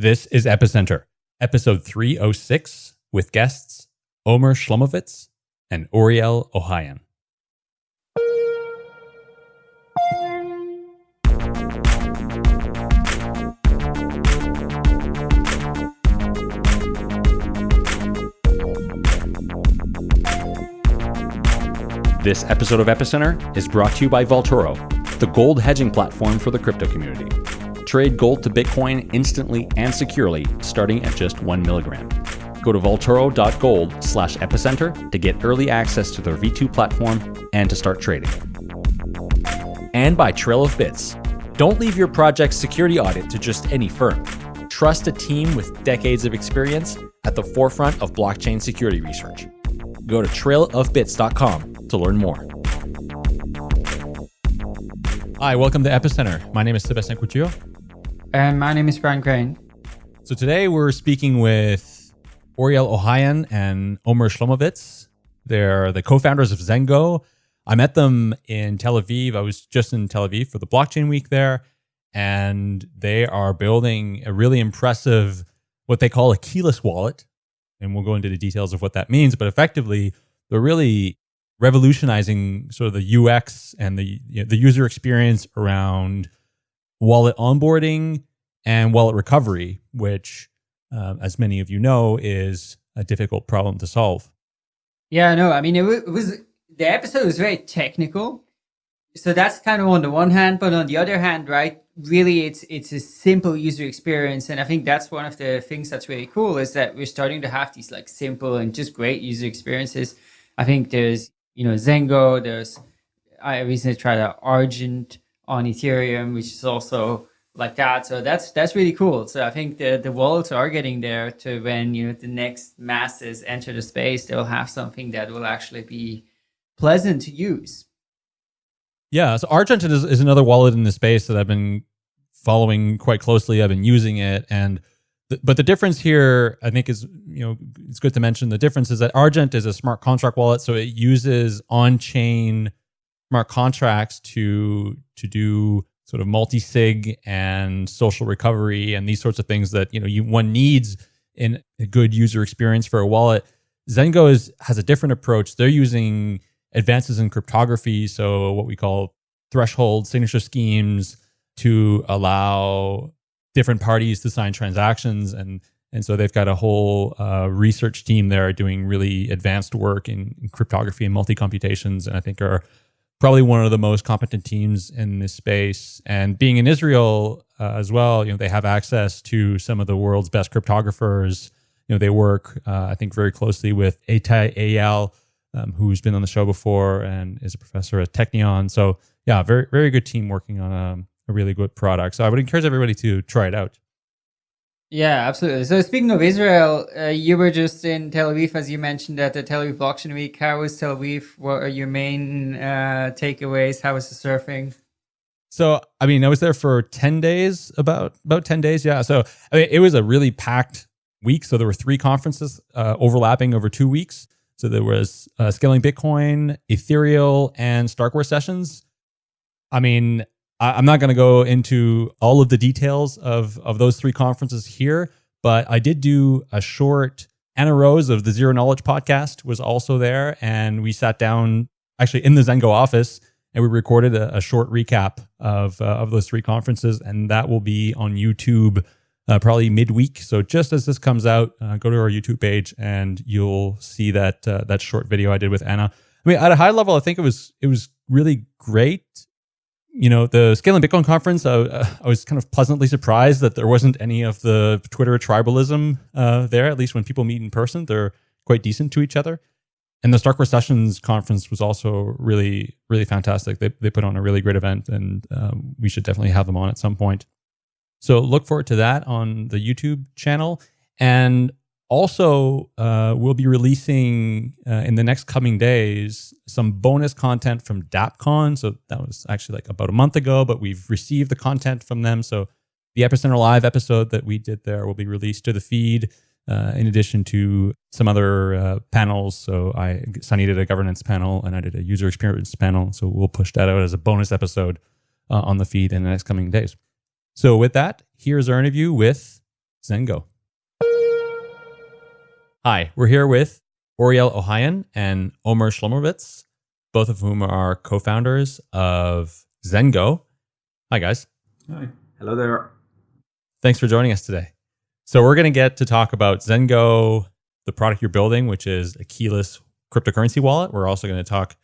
This is Epicenter, episode 306, with guests Omer Shlomovits and Oriel Ohayon. This episode of Epicenter is brought to you by Vaultoro, the gold hedging platform for the crypto community. Trade gold to Bitcoin instantly and securely, starting at just one milligram. Go to vaultoro.gold slash epicenter to get early access to their V2 platform and to start trading. And by Trail of Bits. Don't leave your project's security audit to just any firm. Trust a team with decades of experience at the forefront of blockchain security research. Go to trailofbits.com to learn more. Hi, welcome to Epicenter. My name is Sebastien Couture. And my name is Brian Crain. So today we're speaking with Oriel Ohayon and Omer Shlomovits. They're the co-founders of Zengo. I met them in Tel Aviv. I was just in Tel Aviv for the blockchain week there. And they are building a really impressive, what they call a keyless wallet. And we'll go into the details of what that means. But effectively, they're really revolutionizing sort of the UX and the you know, the user experience around wallet onboarding and wallet recovery, which, uh, as many of you know, is a difficult problem to solve. Yeah, no, I mean, it, it was the episode was very technical. So that's kind of on the one hand, but on the other hand, right, really it's it's a simple user experience. And I think that's one of the things that's really cool is that we're starting to have these like simple and just great user experiences. I think there's you know, Zengo. There's I recently tried out Argent on Ethereum, which is also like that. So that's that's really cool. So I think the the wallets are getting there to when you know the next masses enter the space, they will have something that will actually be pleasant to use. Yeah, so Argent is, is another wallet in the space that I've been following quite closely. I've been using it, and but the difference here, I think, is you know it's good to mention the difference is that Argent is a smart contract wallet, so it uses on-chain smart contracts to to do sort of multi-sig and social recovery and these sorts of things that you know you one needs in a good user experience for a wallet. Zengo is has a different approach. They're using advances in cryptography, so what we call threshold signature schemes to allow different parties to sign transactions and and so they've got a whole uh, research team there doing really advanced work in, in cryptography and multi-computations and I think are probably one of the most competent teams in this space. And being in Israel uh, as well, you know, they have access to some of the world's best cryptographers. You know, they work, uh, I think, very closely with Ittay Eyal, um, who's been on the show before and is a professor at Technion. So yeah, very, very good team working on a, a really good product. So I would encourage everybody to try it out. Yeah, absolutely. So speaking of Israel, uh, you were just in Tel Aviv, as you mentioned, at the Tel Aviv Blockchain Week. How was Tel Aviv? What are your main uh, takeaways? How was the surfing? So, I mean, I was there for 10 days, about about 10 days. Yeah. So, I mean, it was a really packed week. So there were three conferences uh, overlapping over two weeks. So there was uh, Scaling Bitcoin, Ethereal, and Starkware sessions. I mean, I, am not going to go into all of the details of, of those three conferences here, but I did do a short. Anna Rose of the Zero Knowledge podcast was also there, and we sat down actually in the Zengo office and we recorded a, a short recap of uh, of those three conferences, and that will be on YouTube uh, probably midweek. So just as this comes out, uh, go to our YouTube page and you'll see that uh, that short video I did with Anna. I mean, at a high level, I think it was it was really great you know, the Scaling Bitcoin conference, uh, I was kind of pleasantly surprised that there wasn't any of the Twitter tribalism uh, there, at least when people meet in person. They're quite decent to each other. And the Starkware Sessions conference was also really, really fantastic. They, they put on a really great event, and um, we should definitely have them on at some point. So look forward to that on the YouTube channel. And also, uh, we'll be releasing uh, in the next coming days some bonus content from DappCon. So that was actually like about a month ago, but we've received the content from them. So the Epicenter Live episode that we did there will be released to the feed. Uh, in addition to some other uh, panels. So I, Sunny did a governance panel and I did a user experience panel. So we'll push that out as a bonus episode uh, on the feed in the next coming days. So with that, here's our interview with Zengo. Hi, we're here with Oriel Ohayon and Omer Shlomovits, both of whom are co founders of Zengo. Hi, guys. Hi. Hello there. Thanks for joining us today. So, we're going to get to talk about Zengo, the product you're building, which is a keyless cryptocurrency wallet. We're also going to talk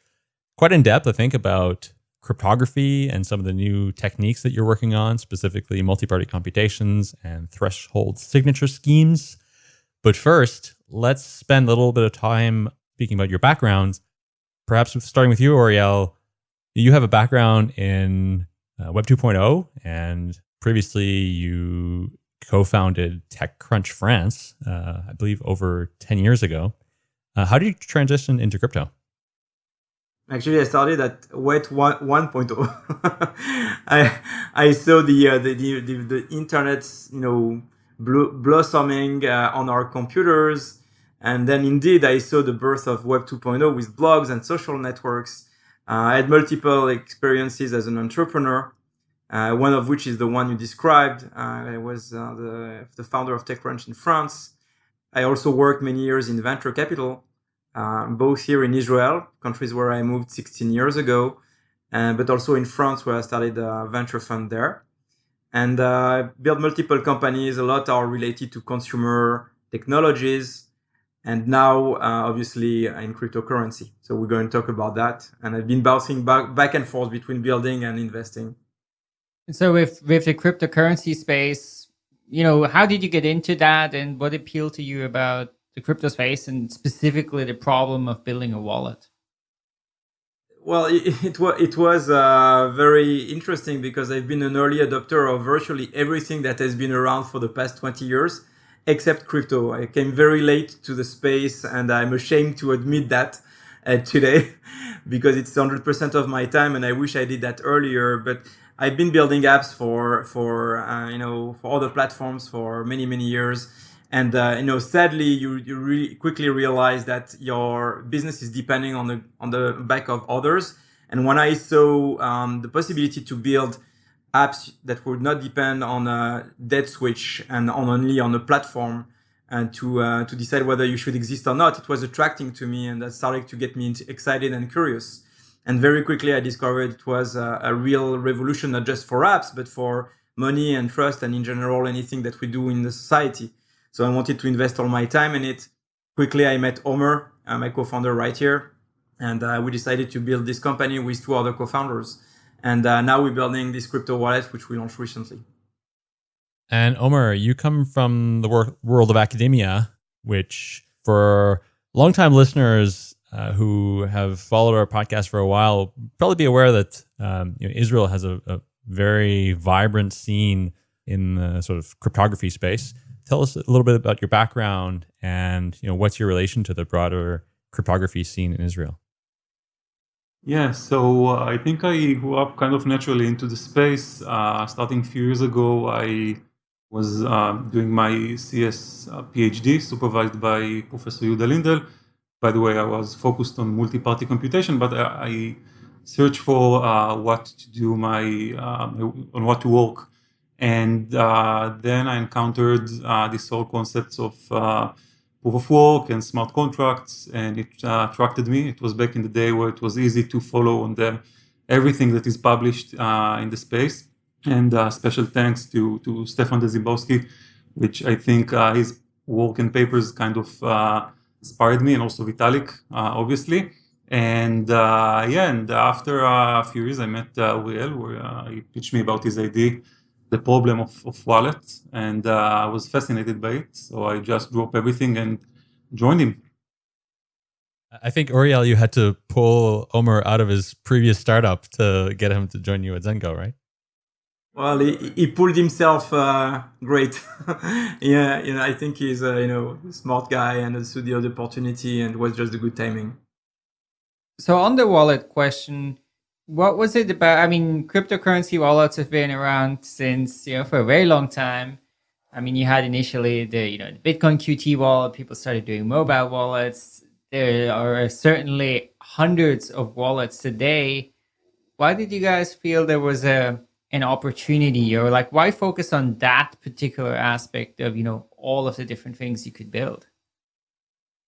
quite in depth, I think, about cryptography and some of the new techniques that you're working on, specifically multi party computations and threshold signature schemes. But first, let's spend a little bit of time speaking about your backgrounds. Perhaps starting with you, Oriel. You have a background in uh, Web 2.0, and previously you co founded TechCrunch France, uh, I believe over 10 years ago. Uh, how did you transition into crypto? Actually, I started at Web 1.0. I I saw the, uh, the, the the the internet, you know, blossoming uh, on our computers, and then indeed I saw the birth of Web 2.0 with blogs and social networks. Uh, I had multiple experiences as an entrepreneur. Uh, one of which is the one you described. Uh, I was uh, the, the founder of TechCrunch in France. I also worked many years in venture capital um, both here in Israel, countries where I moved 16 years ago, uh, but also in France, where I started a venture fund there. And uh, built multiple companies. A lot are related to consumer technologies, and now uh, obviously in cryptocurrency. So we're going to talk about that. And I've been bouncing back back and forth between building and investing. And so with with the cryptocurrency space, you know, how did you get into that, and what appealed to you about the crypto space and specifically the problem of building a wallet? Well, it, it, was it was uh, very interesting because I've been an early adopter of virtually everything that has been around for the past 20 years, except crypto. I came very late to the space, and I'm ashamed to admit that uh, today because it's 100% of my time, and I wish I did that earlier. But I've been building apps for for uh, you know for other platforms for many many years and uh, you know sadly you, you really quickly realize that your business is depending on the on the back of others. And when i saw um, the possibility to build apps that would not depend on a dead switch and on only on a platform and to uh, to decide whether you should exist or not it was attracting to me and that started to get me excited and curious. And very quickly i discovered it was a, a real revolution not just for apps but for money and trust and in general anything that we do in the society so I wanted to invest all my time in it. Quickly, I met Omer, uh, my co-founder right here, and uh, we decided to build this company with two other co-founders. And uh, now we're building this crypto wallet, which we launched recently. And Omer, you come from the wor- world of academia, which for longtime listeners uh, who have followed our podcast for a while probably be aware that um, you know, Israel has a, a, very vibrant scene in the sort of cryptography space tell us a little bit about your background and you know what's your relation to the broader cryptography scene in Israel. Yeah, so uh, I think I grew up kind of naturally into the space. Uh, starting a few years ago, I was uh, doing my CS uh, PhD supervised by Professor Yehuda Lindell. By the way, I was focused on multi-party computation, but I, I searched for uh, what to do my uh, on what to work and uh, then I encountered uh, this whole concepts of uh, proof of work and smart contracts, and it uh, attracted me. It was back in the day where it was easy to follow on the everything that is published uh, in the space. And uh, special thanks to to Stefan Dziembowski, which I think his work and papers kind of inspired me, and also Vitalik, obviously. And yeah, and after a few years, I met Oriel, where he pitched me about his idea the problem of, of wallet and uh, I was fascinated by it. So I just dropped everything and joined him. I think Oriel, you had to pull Omer out of his previous startup to get him to join you at Zengo, right? Well, he, he pulled himself uh, great. yeah, you know, I think he's a you know smart guy and understood the opportunity and was just a good timing. So on the wallet question, what was it about? I mean, cryptocurrency wallets have been around since you know for a very long time. I mean, you had initially the you know the Bitcoin QT wallet. People started doing mobile wallets. There are certainly hundreds of wallets today. Why did you guys feel there was a an opportunity or like why focus on that particular aspect of you know all of the different things you could build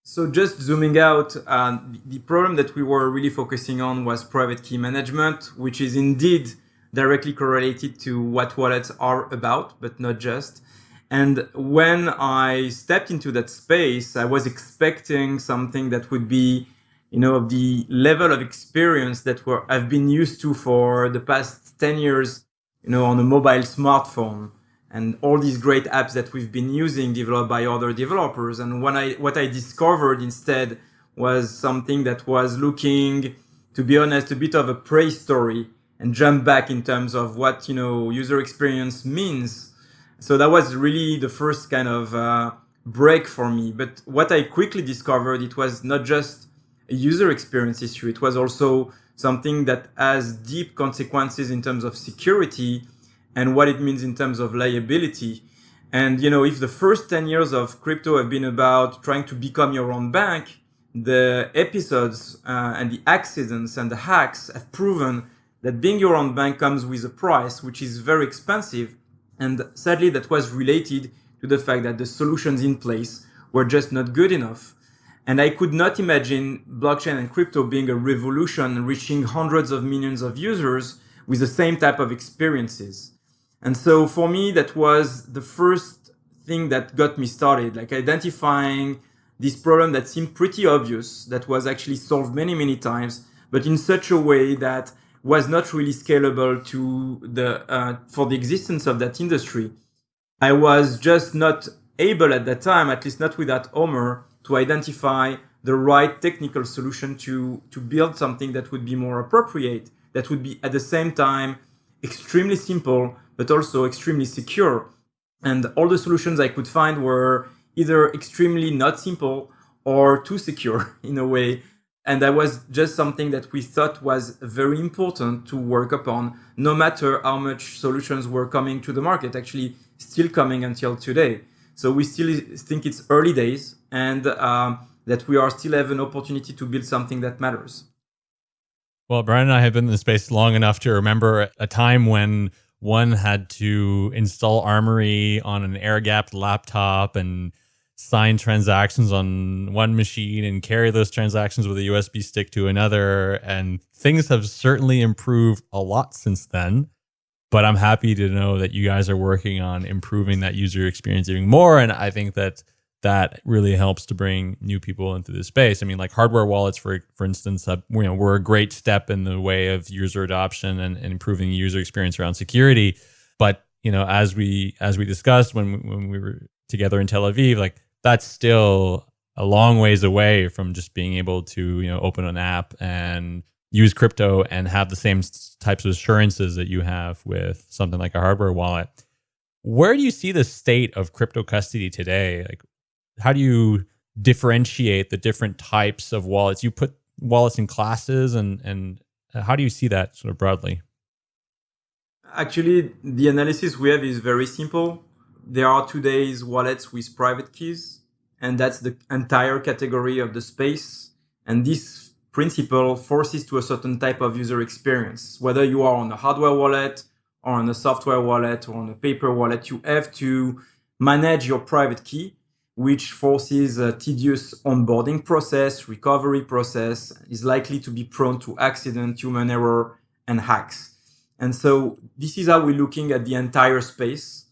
so just zooming out uh, the problem that we were really focusing on was private key management which is indeed directly correlated to what wallets are about but not just. And when i stepped into that space i was expecting something that would be you know the level of experience that we're, i've been used to for the past 10 years you know, on a mobile smartphone and all these great apps that we've been using developed by other developers. And when I, what I discovered instead was something that was looking, to be honest, a bit of a pre-story and jump back in terms of what, you know, user experience means. So that was really the first kind of uh, break for me. But what I quickly discovered, it was not just a user experience issue. It was also something that has deep consequences in terms of security and what it means in terms of liability. And, you know, if the first 10 years of crypto have been about trying to become your own bank, the episodes uh, and the accidents and the hacks have proven that being your own bank comes with a price, which is very expensive. And sadly, that was related to the fact that the solutions in place were just not good enough. And I could not imagine blockchain and crypto being a revolution reaching hundreds of millions of users with the same type of experiences. And so for me, that was the first thing that got me started, like identifying this problem that seemed pretty obvious, that was actually solved many, many times, but in such a way that was not really scalable to the, uh, for the existence of that industry. I was just not able at that time, at least not without Omer, to identify the right technical solution to, to build something that would be more appropriate, that would be at the same time extremely simple, but also extremely secure. And all the solutions I could find were either extremely not simple or too secure in a way. And that was just something that we thought was very important to work upon, no matter how much solutions were coming to the market, actually still coming until today. So we still think it's early days and um, that we are still have an opportunity to build something that matters. Well, Brian and I have been in the space long enough to remember a time when one had to install Armory on an air gapped laptop and sign transactions on one machine and carry those transactions with a USB stick to another. And things have certainly improved a lot since then but I'm happy to know that you guys are working on improving that user experience even more. And I think that that really helps to bring new people into the space. I mean, like hardware wallets, for for instance, you know, were a great step in the way of user adoption and, and improving user experience around security. But you know, as we as we discussed when when we were together in Tel Aviv, like that's still a long ways away from just being able to you know open an app and use crypto and have the same types of assurances that you have with something like a hardware wallet. Where do you see the state of crypto custody today? Like, how do you differentiate the different types of wallets? You put wallets in classes, and and uh, how do you see that sort of broadly? Actually, the analysis we have is very simple. There are today's wallets with private keys, and that's the entire category of the space. And this principle forces to a certain type of user experience. Whether you are on a hardware wallet or on a software wallet or on a paper wallet, you have to manage your private key, which forces a tedious onboarding process, recovery process, is likely to be prone to accident, human error, and hacks. And so this is how we're looking at the entire space.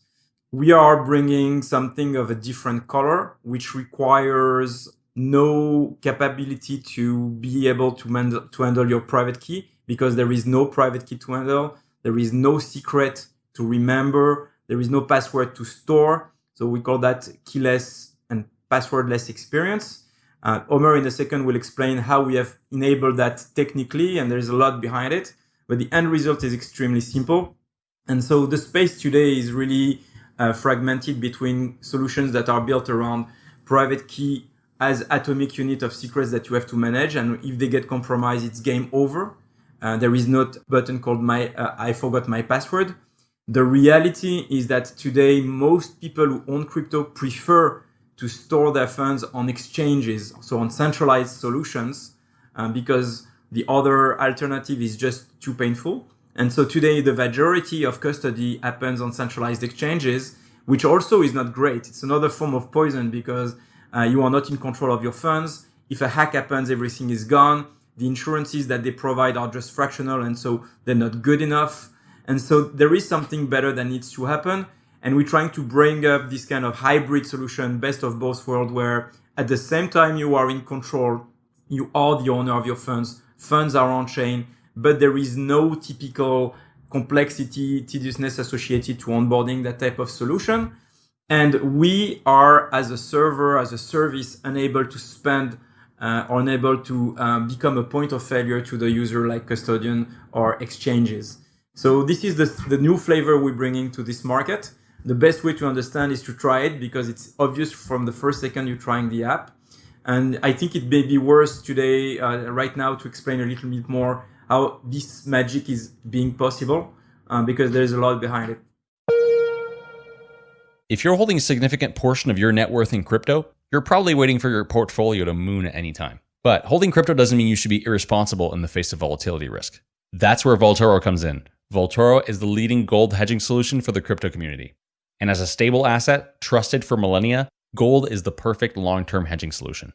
We are bringing something of a different color, which requires no capability to be able to, to handle your private key because there is no private key to handle. There is no secret to remember. There is no password to store. So we call that keyless passwordless experience. Uh, Omer in a second will explain how we have enabled that technically, and there's a lot behind it. But the end result is extremely simple. And so the space today is really uh, fragmented between solutions that are built around private key as atomic unit of secrets that you have to manage. And if they get compromised, it's game over. Uh, there is not button called my uh, I forgot my password. The reality is that today most people who own crypto prefer to store their funds on exchanges, so on centralized solutions, uh, because the other alternative is just too painful. And so today, the majority of custody happens on centralized exchanges, which also is not great. It's another form of poison because uh, you are not in control of your funds. If a hack happens, everything is gone. The insurances that they provide are just fractional, and so they're not good enough. And so there is something better that needs to happen. And we're trying to bring up this kind of hybrid solution, best of both worlds, where at the same time you are in control, you are the owner of your funds, funds are on chain, but there is no typical complexity, tediousness associated to onboarding that type of solution. And we are, as a server, as a service, unable to spend uh, or unable to um, become a point of failure to the user like custodian or exchanges. So this is the, the new flavor we're bringing to this market. The best way to understand is to try it because it's obvious from the first second you're trying the app. And I think it may be worth today, uh, right now, to explain a little bit more how this magic is being possible uh, because there's a lot behind it. If you're holding a significant portion of your net worth in crypto, you're probably waiting for your portfolio to moon at any time. But holding crypto doesn't mean you should be irresponsible in the face of volatility risk. That's where Vaultoro comes in. Vaultoro is the leading gold hedging solution for the crypto community. And as a stable asset, trusted for millennia, gold is the perfect long term hedging solution.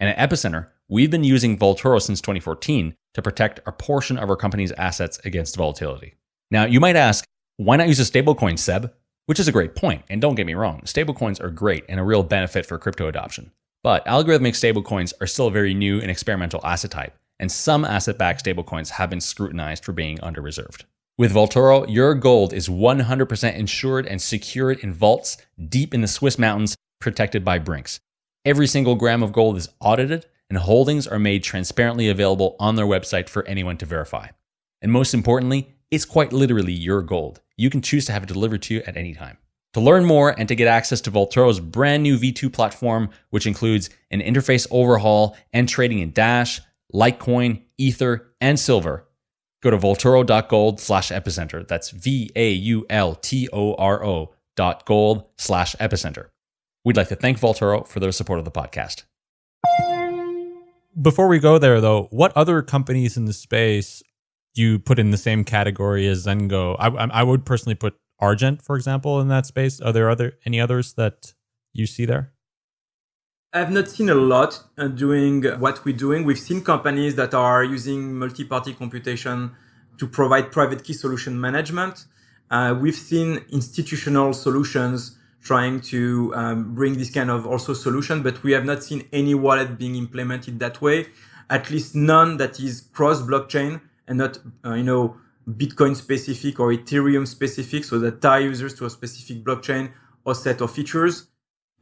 And at Epicenter, we've been using Vaultoro since 2014 to protect a portion of our company's assets against volatility. Now, you might ask, why not use a stablecoin, Seb? Which is a great point, and don't get me wrong, stablecoins are great and a real benefit for crypto adoption. But algorithmic stablecoins are still a very new and experimental asset type, and some asset backed stablecoins have been scrutinized for being under reserved. With Vaultoro, your gold is 100% insured and secured in vaults deep in the Swiss mountains protected by Brinks. Every single gram of gold is audited, and holdings are made transparently available on their website for anyone to verify. And most importantly, it's quite literally your gold. You can choose to have it delivered to you at any time. To learn more and to get access to Vaultoro's brand new V2 platform, which includes an interface overhaul and trading in Dash, Litecoin, Ether, and Silver, go to vaultoro.gold slash epicenter. That's V A U L T O R O dot gold slash epicenter. We'd like to thank Vaultoro for their support of the podcast. Before we go there, though, what other companies in the space you put in the same category as Zengo? I, I would personally put Argent, for example, in that space. Are there other any others that you see there? I've not seen a lot uh, doing what we're doing. We've seen companies that are using multi-party computation to provide private key solution management. Uh, we've seen institutional solutions trying to um, bring this kind of also solution, but we have not seen any wallet being implemented that way. At least none that is cross blockchain and not, uh, you know, Bitcoin specific or Ethereum specific, so that tie users to a specific blockchain or set of features.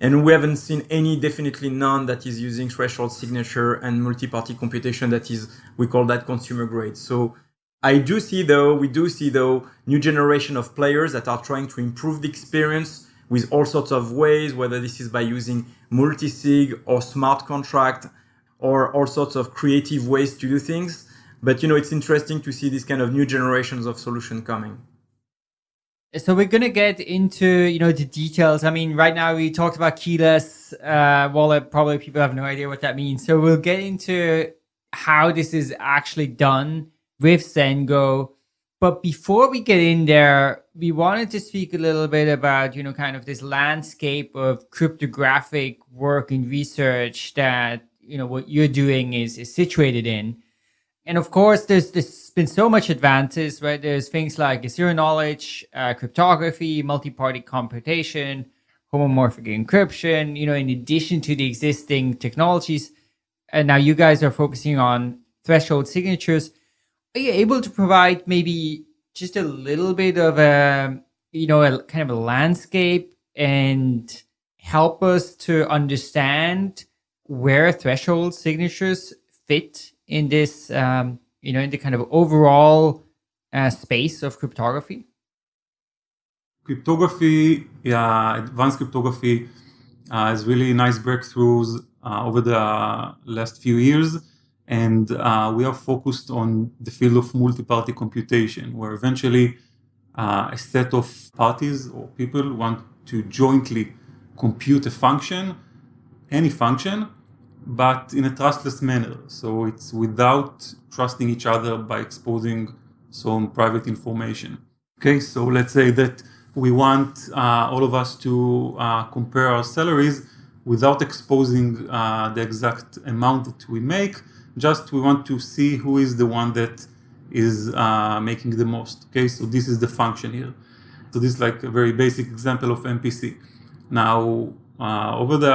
And we haven't seen any, definitely none that is using threshold signature and multi-party computation that is, we call that consumer grade. So I do see though, we do see though, new generation of players that are trying to improve the experience with all sorts of ways, whether this is by using multi-sig or smart contract or all sorts of creative ways to do things. But you know, it's interesting to see these kind of new generations of solution coming. So we're gonna get into you know the details. I mean, right now we talked about keyless uh, wallet. Probably people have no idea what that means. So we'll get into how this is actually done with Zengo. But before we get in there, we wanted to speak a little bit about you know kind of this landscape of cryptographic work and research that you know what you're doing is is situated in. And of course, there's, there's been so much advances, right? There's things like zero knowledge, uh, cryptography, multi-party computation, homomorphic encryption, you know, in addition to the existing technologies. And now you guys are focusing on threshold signatures. Are you able to provide maybe just a little bit of a, you know, a kind of a landscape and help us to understand where threshold signatures fit in this, um, you know, in the kind of overall uh, space of cryptography? Cryptography, yeah, advanced cryptography uh, has really nice breakthroughs uh, over the last few years. And uh, we are focused on the field of multi-party computation, where eventually uh, a set of parties or people want to jointly compute a function, any function, but in a trustless manner. So it's without trusting each other by exposing some private information. Okay, so let's say that we want uh, all of us to uh, compare our salaries without exposing uh, the exact amount that we make. Just we want to see who is the one that is uh, making the most. Okay, so this is the function here. So this is like a very basic example of MPC. Now, uh, over the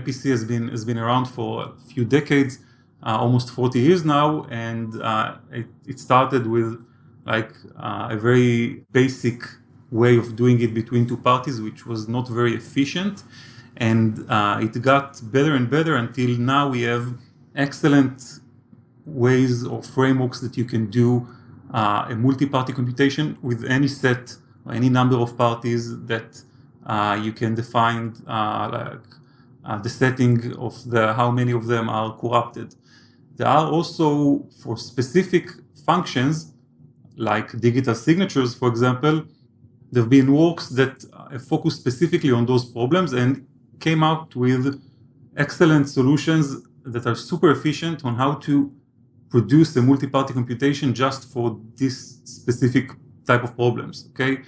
MPC has been has been around for a few decades, uh, almost 40 years now, and it, it started with like a very basic way of doing it between two parties, which was not very efficient. And uh, it got better and better until now we have excellent ways or frameworks that you can do uh, a multi-party computation with any set or any number of parties that uh, you can define uh, like uh, the setting of the how many of them are corrupted. There are also for specific functions like digital signatures, for example, there have been works that focus specifically on those problems and came out with excellent solutions that are super efficient on how to produce a multi-party computation just for this specific type of problems. Okay,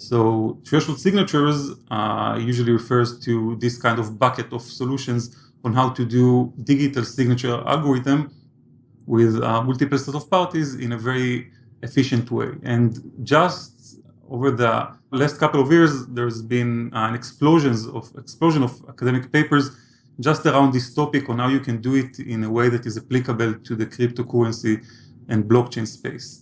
so threshold signatures uh, usually refers to this kind of bucket of solutions on how to do digital signature algorithm with uh, multiple set of parties in a very efficient way. And just over the last couple of years, there's been an explosion of explosion of academic papers just around this topic on how you can do it in a way that is applicable to the cryptocurrency and blockchain space.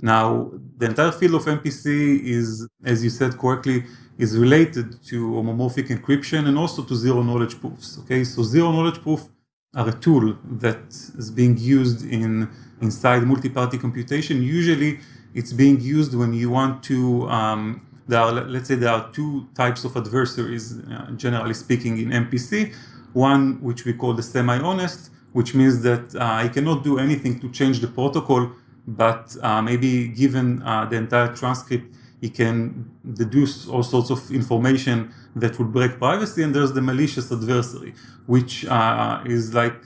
Now, the entire field of MPC is, as you said correctly, is related to homomorphic encryption and also to zero knowledge proofs. Okay, so zero knowledge proof are a tool that is being used in inside multi-party computation, usually it's being used when you want to, um, there are, let's say there are two types of adversaries, uh, generally speaking, in MPC. One, which we call the semi-honest, which means that uh, I cannot do anything to change the protocol, but uh, maybe given uh, the entire transcript, he can deduce all sorts of information that would break privacy. And there's the malicious adversary, which uh, is like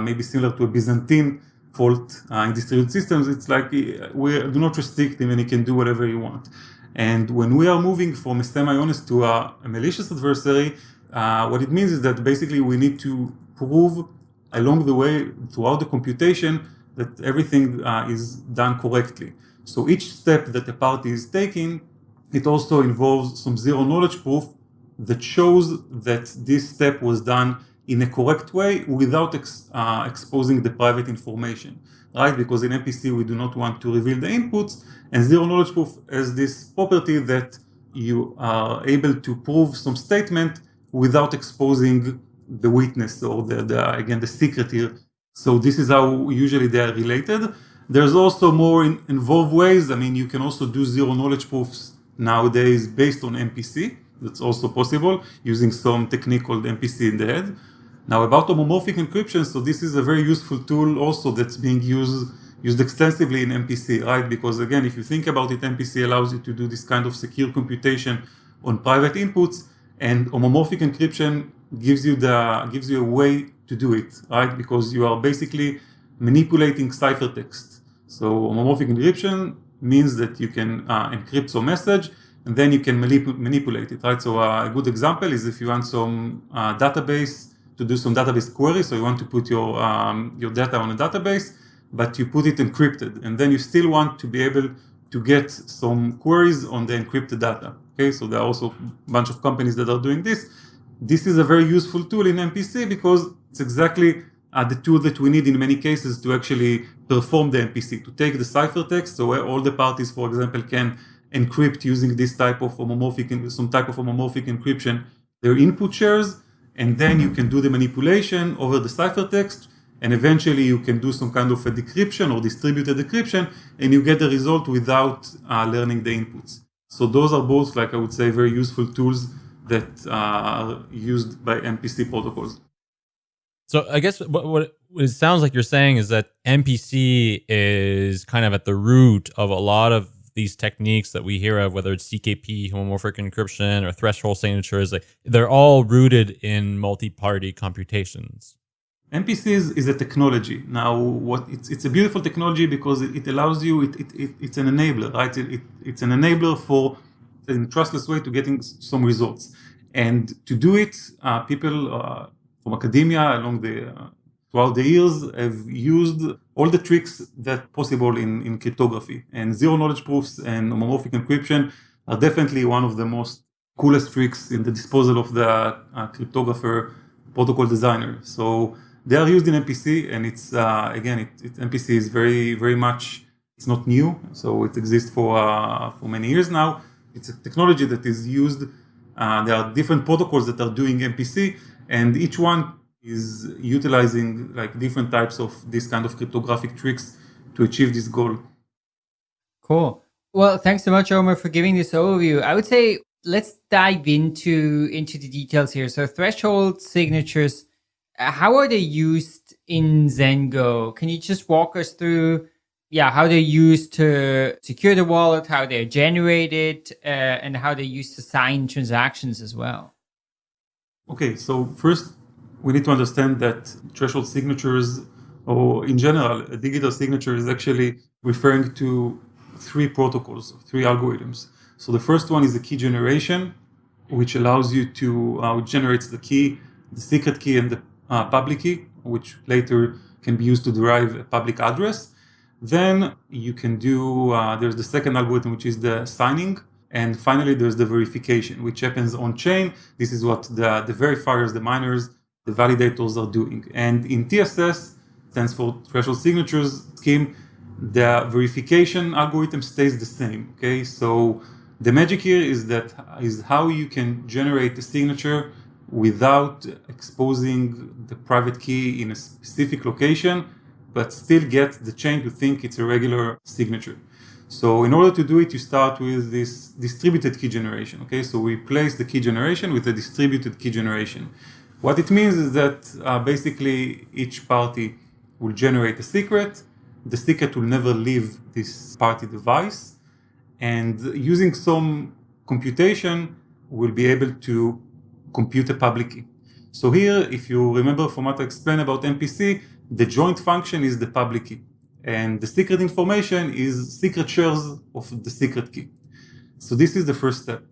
maybe similar to a Byzantine fault in distributed systems, it's like we do not restrict him and he can do whatever he wants. And when we are moving from a semi-honest to a, a malicious adversary, uh, what it means is that basically we need to prove along the way throughout the computation that everything uh, is done correctly. So each step that a party is taking, it also involves some zero knowledge proof that shows that this step was done in a correct way without ex, uh, exposing the private information, right? Because in MPC we do not want to reveal the inputs, and zero knowledge proof has this property that you are able to prove some statement without exposing the witness or the, the again the secret here. So this is how usually they are related. There's also more in, involved ways. I mean, you can also do zero knowledge proofs nowadays based on MPC. That's also possible using some technique called MPC in the head. Now about homomorphic encryption, so this is a very useful tool also that's being used used extensively in MPC, right? Because again, if you think about it, MPC allows you to do this kind of secure computation on private inputs, and homomorphic encryption gives you the gives you a way to do it, right? Because you are basically manipulating ciphertext. So homomorphic encryption means that you can uh, encrypt some message and then you can manip manipulate it, right? So uh, a good example is if you want some uh, database to do some database query. So you want to put your, um, your data on a database, but you put it encrypted. And then you still want to be able to get some queries on the encrypted data. Okay, so there are also a bunch of companies that are doing this. This is a very useful tool in MPC because it's exactly uh, the tool that we need in many cases to actually perform the MPC, to take the ciphertext, so where all the parties, for example, can encrypt using this type of homomorphic, some type of homomorphic encryption, their input shares, and then you can do the manipulation over the ciphertext and eventually you can do some kind of a decryption or distributed decryption and you get the result without uh, learning the inputs. So those are both, like I would say, very useful tools that uh, are used by MPC protocols. So I guess what, what it sounds like you're saying is that MPC is kind of at the root of a lot of these techniques that we hear of, whether it's ZKP, homomorphic encryption, or threshold signatures, like they're all rooted in multi-party computations. MPC is is a technology. Now, what it's, it's a beautiful technology because it, it allows you, it, it, it, it's an enabler, right? It, it's an enabler for a trustless way to getting some results. And to do it, uh, people uh, from academia along the uh, throughout the years have used all the tricks that possible in, in cryptography. And zero knowledge proofs and homomorphic encryption are definitely one of the most coolest tricks in the disposal of the uh, cryptographer protocol designer. So they are used in MPC, and it's uh, again, it, it, MPC is very, very much. It's not new, so it exists for uh, for many years now. It's a technology that is used. Uh, there are different protocols that are doing MPC, and each one is utilizing like different types of this kind of cryptographic tricks to achieve this goal. Cool. Well, thanks so much, Omer, for giving this overview. I would say let's dive into into the details here. So threshold signatures uh, how are they used in Zengo? Can you just walk us through, yeah, how they're used to secure the wallet, how they're generated, uh, and how they're used to sign transactions as well? Okay, so first we need to understand that threshold signatures, or in general, a digital signature is actually referring to three protocols, three algorithms. So the first one is the key generation, which allows you to, uh, generates the key, the secret key, and the uh, public key, which later can be used to derive a public address. Then you can do, uh, there's the second algorithm, which is the signing. And finally, there's the verification, which happens on chain. This is what the, the verifiers, the miners, the validators are doing. And in TSS, stands for threshold signatures scheme, the verification algorithm stays the same. Okay, so the magic here is that is how you can generate a signature without exposing the private key in a specific location, but still get the chain to think it's a regular signature. So in order to do it, you start with this distributed key generation. Okay, so we place the key generation with a distributed key generation. What it means is that uh, basically each party will generate a secret. The secret will never leave this party device. And using some computation, we'll be able to compute a public key. So here, if you remember from what I explained about MPC, the joint function is the public key. And the secret information is secret shares of the secret key. So this is the first step.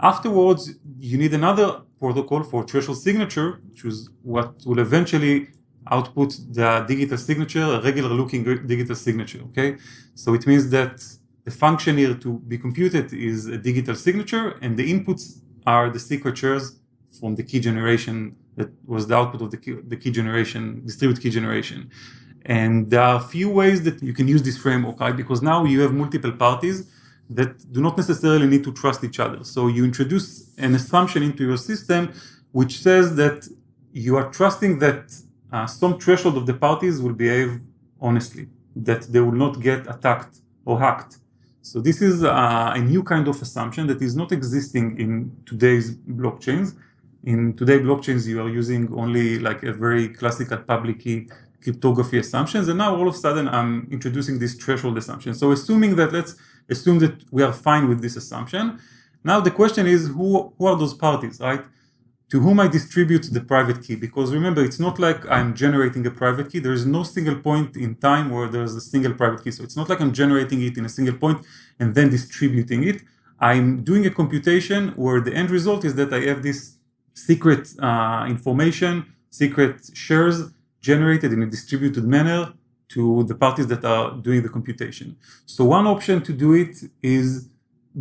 Afterwards, you need another protocol for threshold signature, which is what will eventually output the digital signature, a regular looking digital signature, okay? So it means that the function here to be computed is a digital signature and the inputs are the secret shares from the key generation that was the output of the key, the key generation, distributed key generation. And there are a few ways that you can use this framework, right? Because now you have multiple parties that do not necessarily need to trust each other. So you introduce an assumption into your system which says that you are trusting that uh, some threshold of the parties will behave honestly, that they will not get attacked or hacked. So this is uh, a new kind of assumption that is not existing in today's blockchains in today blockchains you are using only like a very classical public key cryptography assumptions and now all of a sudden i'm introducing this threshold assumption. So assuming that let's assume that we are fine with this assumption. Now the question is who who are those parties right? To whom i distribute the private key? Because remember it's not like i'm generating a private key. There is no single point in time where there's a single private key. So it's not like i'm generating it in a single point and then distributing it. I'm doing a computation where the end result is that i have this secret uh, information, secret shares generated in a distributed manner to the parties that are doing the computation. So one option to do it is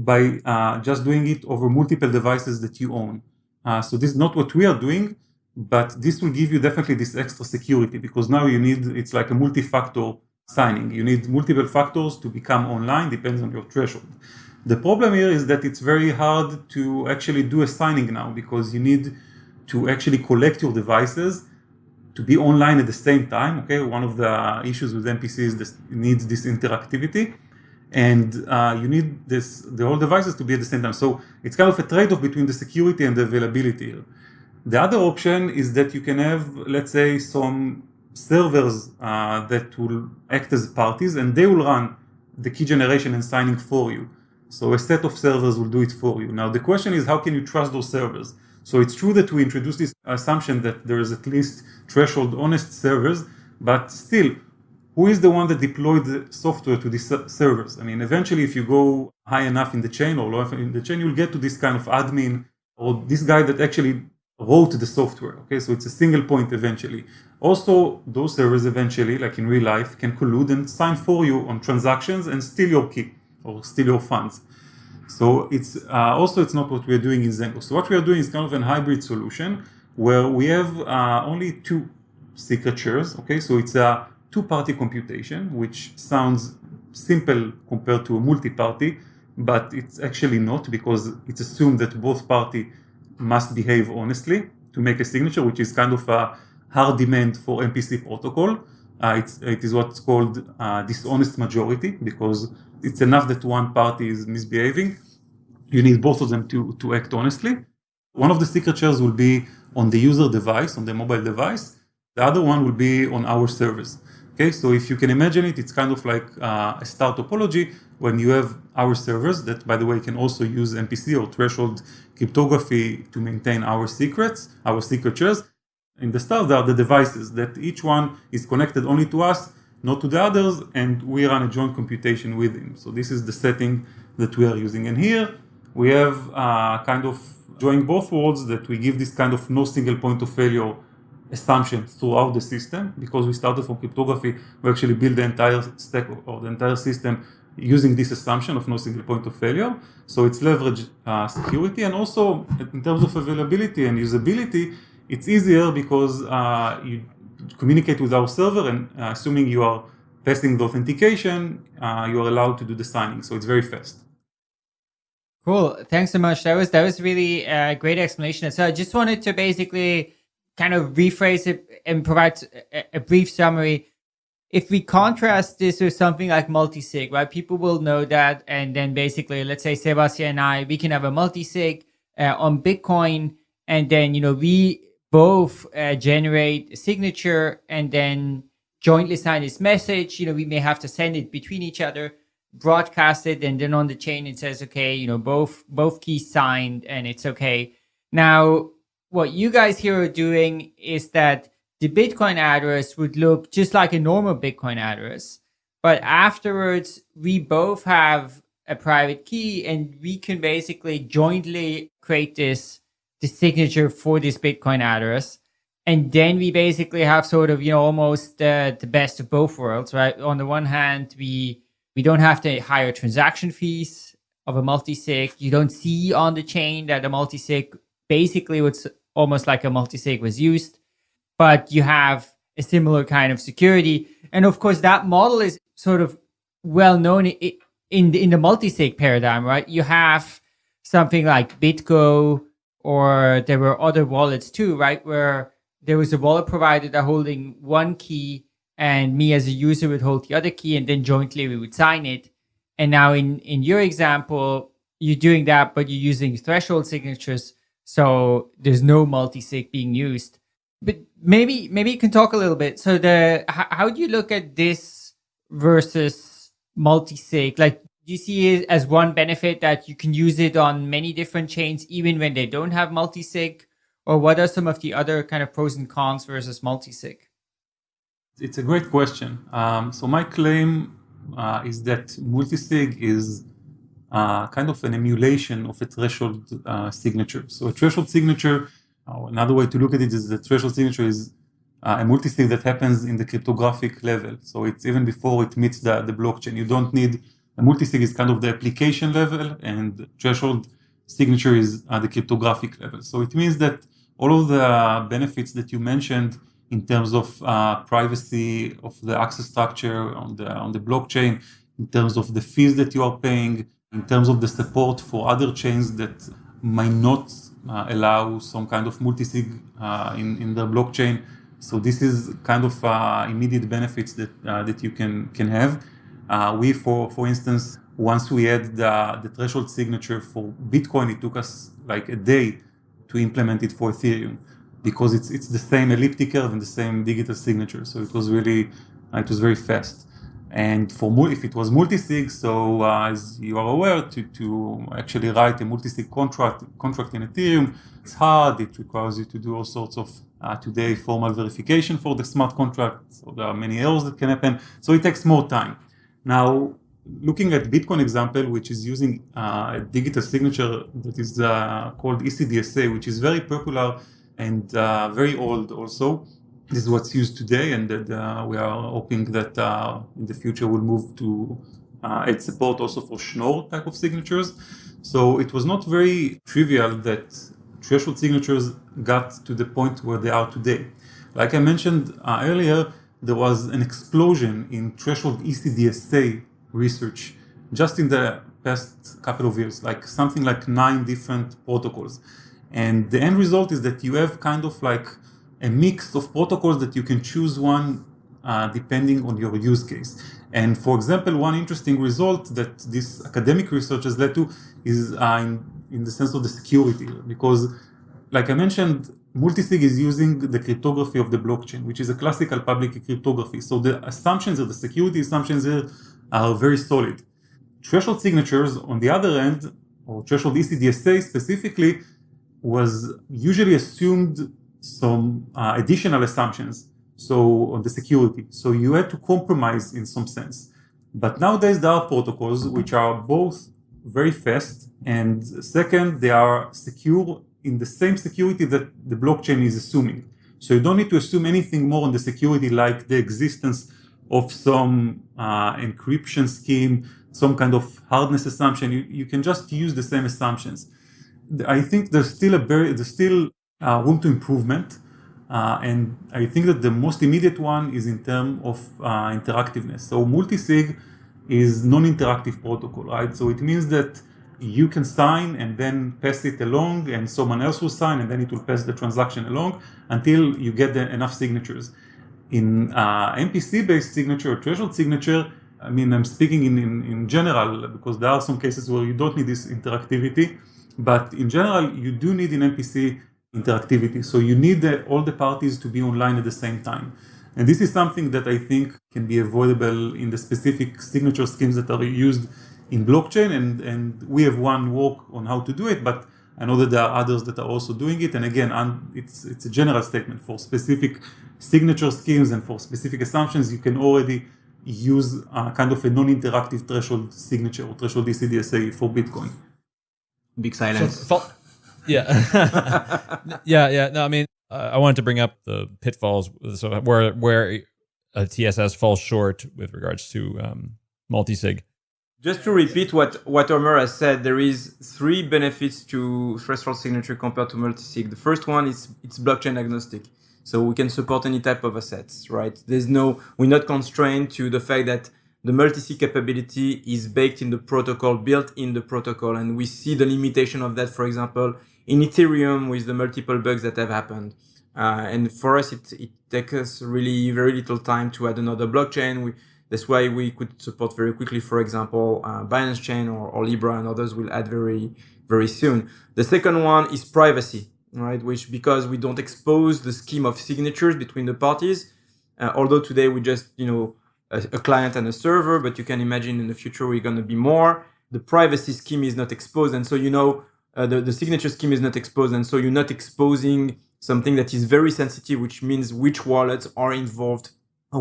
by uh, just doing it over multiple devices that you own. Uh, so this is not what we are doing, but this will give you definitely this extra security because now you need, it's like a multi-factor signing. You need multiple factors to become online, depends on your threshold. The problem here is that it's very hard to actually do a signing now because you need to actually collect your devices to be online at the same time. Okay, one of the issues with MPC is this needs this interactivity, and uh, you need this the whole devices to be at the same time. So it's kind of a trade-off between the security and the availability. The other option is that you can have, let's say, some servers uh, that will act as parties, and they will run the key generation and signing for you. So a set of servers will do it for you. Now the question is how can you trust those servers? So it's true that we introduced this assumption that there is at least threshold honest servers, but still, who is the one that deployed the software to these servers? I mean, eventually, if you go high enough in the chain or low enough in the chain, you'll get to this kind of admin or this guy that actually wrote the software. Okay, so it's a single point eventually. Also, those servers eventually, like in real life, can collude and sign for you on transactions and steal your key or steal your funds. So it's uh, also it's not what we're doing in Zengo. So what we are doing is kind of a hybrid solution where we have uh, only two signatures. Okay, so it's a two-party computation, which sounds simple compared to a multi-party, but it's actually not because it's assumed that both party must behave honestly to make a signature, which is kind of a hard demand for MPC protocol. Uh, it's, it is what's called uh, dishonest majority because it's enough that one party is misbehaving. You need both of them to, to act honestly. One of the signatures will be on the user device, on the mobile device. The other one will be on our servers. Okay, so if you can imagine it, it's kind of like uh, a star topology when you have our servers that, by the way, can also use MPC or threshold cryptography to maintain our secrets, our signatures. In the star, there are the devices that each one is connected only to us, not to the others, and we run a joint computation with him. So this is the setting that we are using. And here we have uh, kind of join both worlds that we give this kind of no single point of failure assumption throughout the system. Because we started from cryptography, we actually build the entire stack or the entire system using this assumption of no single point of failure. So it's leverage uh, security and also in terms of availability and usability, it's easier because uh, you communicate with our server and uh, assuming you are passing the authentication, uh, you are allowed to do the signing. So it's very fast. Cool. Thanks so much. That was that was really a great explanation. So I just wanted to basically kind of rephrase it and provide a, a brief summary. If we contrast this with something like multi-sig, right? People will know that. And then basically, let's say Sebastian and I, we can have a multi-sig uh, on Bitcoin. And then, you know, we both uh, generate a signature and then jointly sign this message. You know, we may have to send it between each other, broadcast it, and then on the chain it says, okay, you know, both both keys signed and it's okay. Now, what you guys here are doing is that the Bitcoin address would look just like a normal Bitcoin address. But afterwards, we both have a private key and we can basically jointly create this, the signature for this Bitcoin address. And then we basically have sort of, you know, almost uh, the best of both worlds, right? On the one hand, we we don't have to hire transaction fees of a multi-sig. You don't see on the chain that a multi-sig basically what's almost like a multi-sig was used, but you have a similar kind of security. And of course, that model is sort of well known in the, in the multi-sig paradigm, right? You have something like BitGo, or there were other wallets too, right? Where there was a wallet provider that holding one key and me as a user would hold the other key and then jointly we would sign it. And now in, in your example, you're doing that, but you're using threshold signatures. So there's no multi-sig being used. But maybe maybe you can talk a little bit. So the how, how do you look at this versus multi-sig? Like you see it as one benefit that you can use it on many different chains even when they don't have multi-sig? Or what are some of the other kind of pros and cons versus multi-sig? It's a great question. Um, so my claim uh, is that multi-sig is uh, kind of an emulation of a threshold uh, signature. So a threshold signature, uh, another way to look at it is the threshold signature is uh, a multisig that happens in the cryptographic level. So it's even before it meets the, the blockchain. You don't need, multisig is kind of the application level and threshold signature is at the cryptographic level. So it means that all of the benefits that you mentioned in terms of uh, privacy of the access structure on the on the blockchain, in terms of the fees that you are paying, in terms of the support for other chains that might not uh, allow some kind of multisig uh, in, in their blockchain. So this is kind of uh, immediate benefits that uh, that you can can have. Uh, we, for for instance, once we had the, the threshold signature for Bitcoin, it took us like a day to implement it for Ethereum because it's it's the same elliptic curve and the same digital signature. So it was really it was very fast. And for if it was multi-sig, so uh, as you are aware, to, to actually write a multi-sig contract contract in Ethereum, it's hard. It requires you to do all sorts of uh, today formal verification for the smart contract. So there are many errors that can happen. So it takes more time. Now, looking at Bitcoin example, which is using uh, a digital signature that is uh, called ECDSA, which is very popular and uh, very old also this is what's used today, and that uh, we are hoping that uh, in the future we'll move to uh, add support also for Schnorr type of signatures. So it was not very trivial that threshold signatures got to the point where they are today. Like I mentioned uh, earlier, there was an explosion in threshold ECDSA research just in the past couple of years, like something like nine different protocols. And the end result is that you have kind of like a mix of protocols that you can choose one uh, depending on your use case. And for example, one interesting result that this academic research has led to is uh, in, in the sense of the security, because like I mentioned, multisig is using the cryptography of the blockchain, which is a classical public cryptography. So the assumptions of the security assumptions here are very solid. Threshold signatures, on the other end, or threshold ECDSA specifically, was usually assumed some uh, additional assumptions so on the security so you had to compromise in some sense but nowadays there are protocols which are both very fast and second they are secure in the same security that the blockchain is assuming so you don't need to assume anything more on the security like the existence of some uh, encryption scheme some kind of hardness assumption you, you can just use the same assumptions i think there's still a very there's still uh, room to improvement. Uh, and I think that the most immediate one is in terms of uh, interactiveness. So multisig is non-interactive protocol, right? So it means that you can sign and then pass it along and someone else will sign and then it will pass the transaction along until you get the, enough signatures. In uh, MPC-based signature or threshold signature, I mean, I'm speaking in, in, in general because there are some cases where you don't need this interactivity, but in general, you do need in MPC interactivity. So you need the, all the parties to be online at the same time. And this is something that I think can be avoidable in the specific signature schemes that are used in blockchain. And, and we have one work on how to do it, but I know that there are others that are also doing it. And again, it's, it's a general statement for specific signature schemes and for specific assumptions, you can already use a kind of a non-interactive threshold signature or threshold ECDSA for Bitcoin. Big silence. So, yeah, yeah, yeah. No, I mean, uh, I wanted to bring up the pitfalls. So where where a TSS falls short with regards to um, multi-sig. Just to repeat what what Omer has said, there is three benefits to threshold signature compared to multi-sig. The first one is it's blockchain agnostic, so we can support any type of assets. Right? There's no we're not constrained to the fact that the multi-sig capability is baked in the protocol, built in the protocol, and we see the limitation of that, for example, in Ethereum with the multiple bugs that have happened. Uh, and for us, it, it takes us really very little time to add another blockchain. We, that's why we could support very quickly, for example, uh, Binance Chain or, or Libra and others will add very, very soon. The second one is privacy, right? Which because we don't expose the scheme of signatures between the parties, uh, although today we just, you know, a, a client and a server, but you can imagine in the future we're going to be more. The privacy scheme is not exposed. And so, you know, uh, the, the signature scheme is not exposed. And so you're not exposing something that is very sensitive, which means which wallets are involved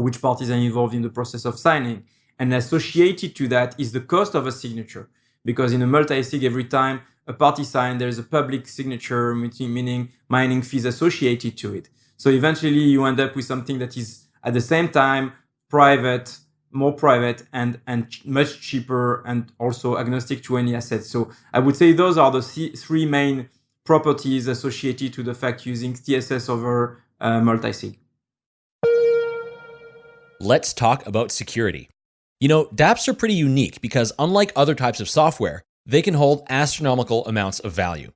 which parties are involved in the process of signing. And associated to that is the cost of a signature. Because in a multi-sig, every time a party sign, there's a public signature, meaning mining fees associated to it. So eventually you end up with something that is at the same time private, more private and and much cheaper and also agnostic to any asset. So I would say those are the three main properties associated to the fact using TSS over uh, multi-sig. Let's talk about security. You know, dApps are pretty unique because unlike other types of software, they can hold astronomical amounts of value.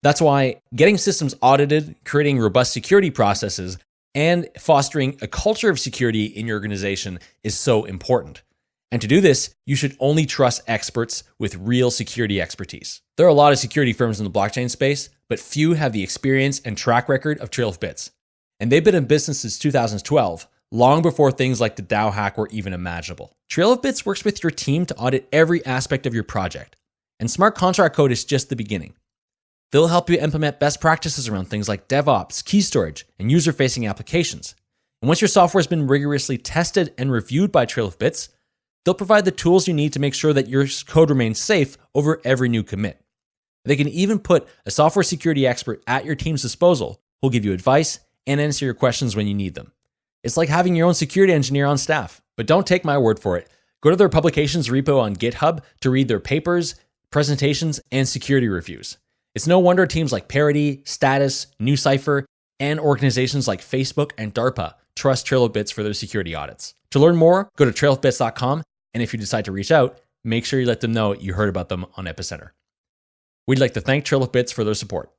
That's why getting systems audited, creating robust security processes, and fostering a culture of security in your organization is so important. And to do this, you should only trust experts with real security expertise. There are a lot of security firms in the blockchain space, but few have the experience and track record of Trail of Bits. And they've been in business since 2012, long before things like the DAO hack were even imaginable. Trail of Bits works with your team to audit every aspect of your project, and smart contract code is just the beginning. They'll help you implement best practices around things like DevOps, key storage, and user facing applications. And once your software has been rigorously tested and reviewed by Trail of Bits, they'll provide the tools you need to make sure that your code remains safe over every new commit. They can even put a software security expert at your team's disposal who'll give you advice and answer your questions when you need them. It's like having your own security engineer on staff. But don't take my word for it. Go to their publications repo on GitHub to read their papers, presentations, and security reviews. It's no wonder teams like Parity, Status, NuCypher, and organizations like Facebook and DARPA trust Trail of Bits for their security audits. To learn more, go to trailofbits.com, and if you decide to reach out, make sure you let them know you heard about them on Epicenter. We'd like to thank Trail of Bits for their support.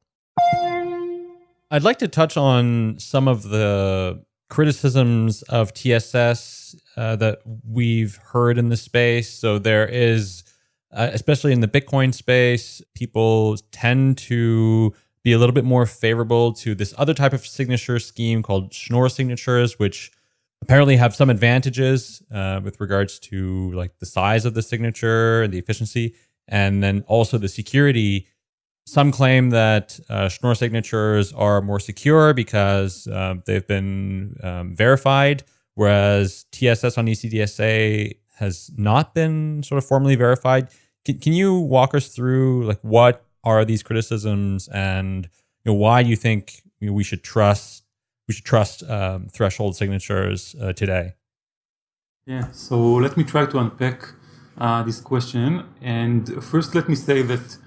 I'd like to touch on some of the criticisms of TSS uh, that we've heard in the space. So there is, uh, especially in the Bitcoin space, people tend to be a little bit more favorable to this other type of signature scheme called Schnorr signatures, which apparently have some advantages uh, with regards to like the size of the signature and the efficiency, and then also the security some claim that uh, Schnorr signatures are more secure because uh, they've been um, verified, whereas TSS on ECDSA has not been sort of formally verified. Can, can you walk us through like what are these criticisms and you know, why you think you know, we should trust we should trust um, threshold signatures uh, today? Yeah, so let me try to unpack uh, this question. And first, let me say that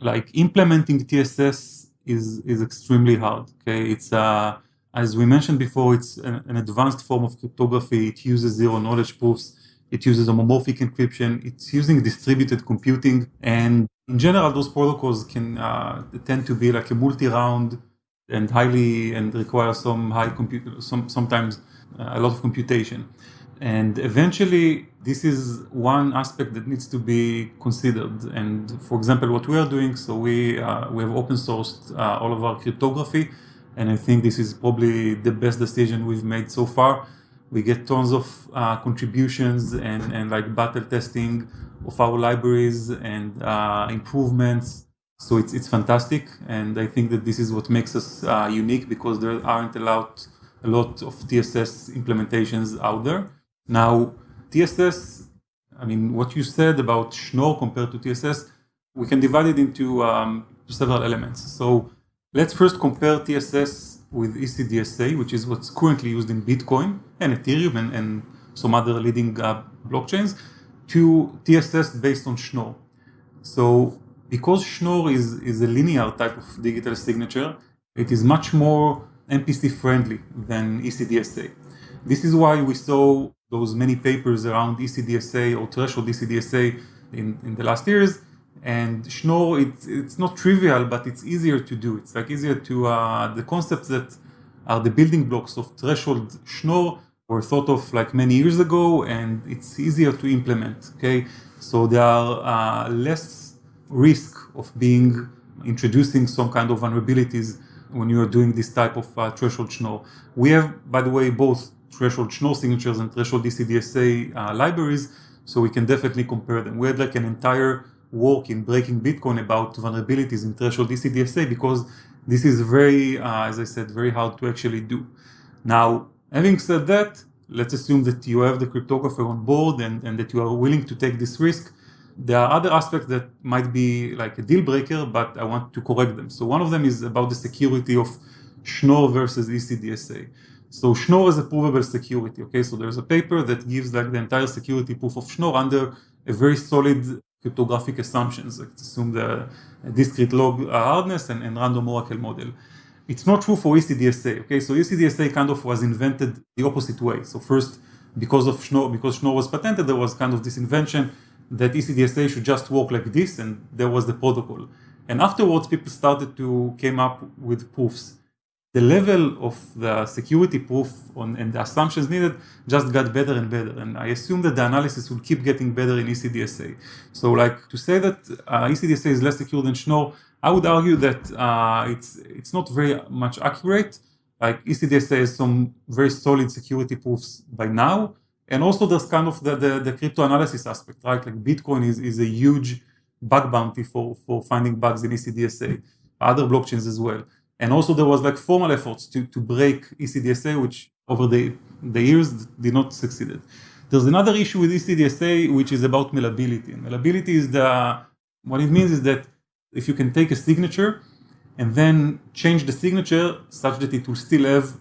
like implementing TSS is is extremely hard. Okay, it's uh, as we mentioned before, it's an, an, advanced form of cryptography. It uses zero knowledge proofs. It uses homomorphic encryption. It's using distributed computing, and in general, those protocols can uh, tend to be like a multi-round and highly and require some high compute, some sometimes uh, a lot of computation. And eventually, this is one aspect that needs to be considered. And for example, what we are doing, so we, uh, we have open sourced uh, all of our cryptography. And I think this is probably the best decision we've made so far. We get tons of uh, contributions and, and like battle testing of our libraries and uh, improvements. So it's, it's fantastic. And I think that this is what makes us uh, unique because there aren't a lot, a lot of TSS implementations out there. Now, TSS, I mean, what you said about Schnorr compared to TSS, we can divide it into um, several elements. So let's first compare TSS with ECDSA, which is what's currently used in Bitcoin and Ethereum and, and some other leading uh, blockchains, to TSS based on Schnorr. So because Schnorr is, is a linear type of digital signature, it is much more MPC friendly than ECDSA. This is why we saw those many papers around ECDSA or threshold ECDSA in, in the last years. And Schnorr, it's, it's not trivial, but it's easier to do. It's like easier to, uh, the concepts that are the building blocks of threshold Schnorr were thought of like many years ago and it's easier to implement, okay? So there are uh, less risk of being, introducing some kind of vulnerabilities when you are doing this type of uh, threshold Schnorr. We have, by the way, both threshold Schnorr signatures and threshold ECDSA uh, libraries, so we can definitely compare them. We had like an entire work in breaking Bitcoin about vulnerabilities in threshold ECDSA because this is very, uh, as I said, very hard to actually do. Now, having said that, let's assume that you have the cryptographer on board and, and that you are willing to take this risk. There are other aspects that might be like a deal breaker, but I want to correct them. So one of them is about the security of Schnorr versus ECDSA. So Schnorr is a provable security. Okay, so there's a paper that gives like the entire security proof of Schnorr under a very solid cryptographic assumptions. Like assume the discrete log uh, hardness and, and random oracle model. It's not true for ECDSA. Okay, so ECDSA kind of was invented the opposite way. So first, because of Schnorr, because Schnorr was patented, there was kind of this invention that ECDSA should just work like this, and there was the protocol. And afterwards, people started to came up with proofs the level of the security proof on, and the assumptions needed just got better and better. And I assume that the analysis will keep getting better in ECDSA. So like to say that uh, ECDSA is less secure than Schnorr, I would argue that uh, it's, it's not very much accurate like ECDSA has some very solid security proofs by now. And also there's kind of the, the, the crypto analysis aspect, right? Like Bitcoin is, is a huge bug bounty for, for finding bugs in ECDSA, other blockchains as well. And also there was like formal efforts to, to break ECDSA, which over the, the years did not succeed. There's another issue with ECDSA, which is about malleability. And malleability is the, what it means is that if you can take a signature and then change the signature such that it will still have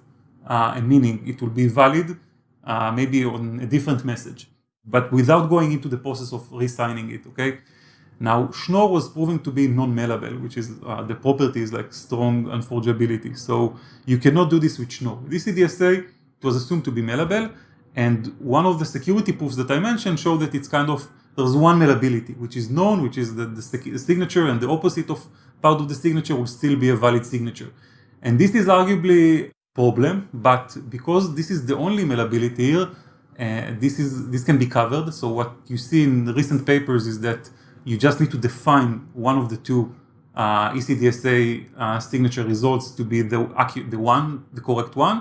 uh, a meaning, it will be valid, uh, maybe on a different message, but without going into the process of re-signing it, okay? Now, Schnorr was proven to be non-malleable, which is uh, the property is like strong unforgeability. So you cannot do this with Schnorr. This EDSA it was assumed to be malleable, and one of the security proofs that I mentioned showed that it's kind of there's one malleability, which is known, which is that the signature and the opposite of part of the signature will still be a valid signature. And this is arguably problem, but because this is the only malleability here, uh, this is this can be covered. So what you see in recent papers is that you just need to define one of the two uh, ECDSA uh, signature results to be the the one, the correct one.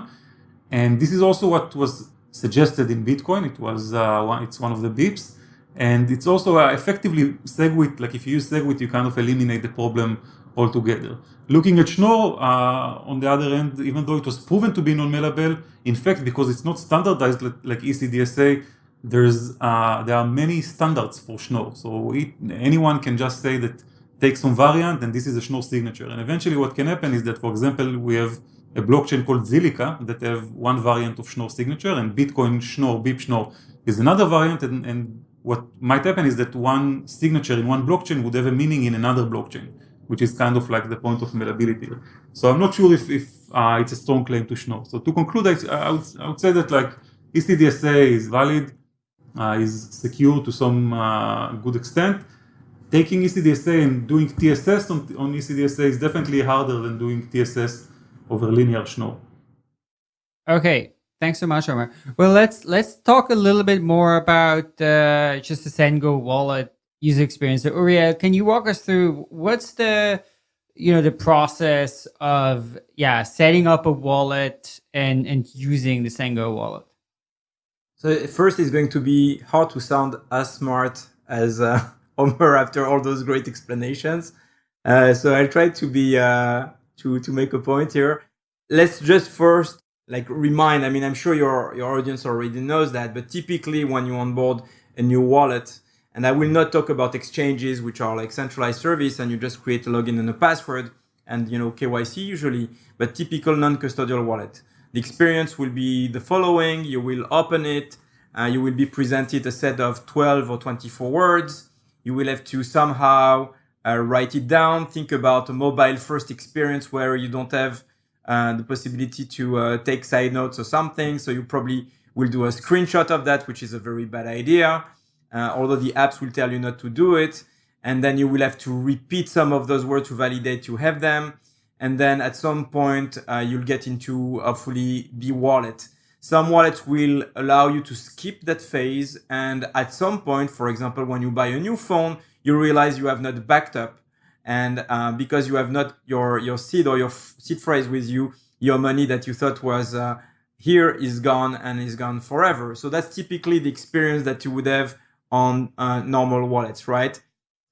And this is also what was suggested in Bitcoin. It was uh, one, it's one of the BIPs. And it's also uh, effectively SegWit, like if you use SegWit, you kind of eliminate the problem altogether. Looking at Schnorr, uh, on the other end, even though it was proven to be non-malleable, in fact, because it's not standardized like ECDSA, there's uh, there are many standards for Schnorr. So it, anyone can just say that take some variant and this is a Schnorr signature. And eventually what can happen is that, for example, we have a blockchain called Zilliqa that have one variant of Schnorr signature and Bitcoin Schnorr, BIP Schnorr is another variant and, and what might happen is that one signature in one blockchain would have a meaning in another blockchain, which is kind of like the point of malleability. So I'm not sure if, if uh, it's a strong claim to Schnorr. So to conclude, I, I, would, I would say that like ECDSA is valid, is secure to some uh, good extent. Taking ECDSA and doing TSS on, on ECDSA is definitely harder than doing TSS over linear Schnorr. Okay, Thanks so much, Omer. Well, let's let's talk a little bit more about uh, just the Zengo wallet user experience. So, Oriel, can you walk us through what's the you know the process of yeah setting up a wallet and and using the Zengo wallet? So first, it's going to be hard to sound as smart as uh, Omer after all those great explanations. Uh, so I'll try to be uh, to to make a point here. Let's just first like remind, I mean, I'm sure your, your audience already knows that, but typically when you onboard a new wallet, and I will not talk about exchanges, which are like centralized service and you just create a login and a password and, you know, KYC usually, but typical non-custodial wallet. The experience will be the following. You will open it. Uh, you will be presented a set of 12 or 24 words. You will have to somehow uh, write it down. Think about a mobile first experience where you don't have uh, the possibility to uh, take side notes or something. So you probably will do a screenshot of that, which is a very bad idea. Uh, although the apps will tell you not to do it. And then you will have to repeat some of those words to validate you have them. And then at some point, uh, you'll get into hopefully B wallet. Some wallets will allow you to skip that phase. And at some point, for example, when you buy a new phone, you realize you have not backed up and uh, because you have not your your seed or your seed phrase with you, your money that you thought was uh, here is gone and is gone forever. So that's typically the experience that you would have on uh, normal wallets, right?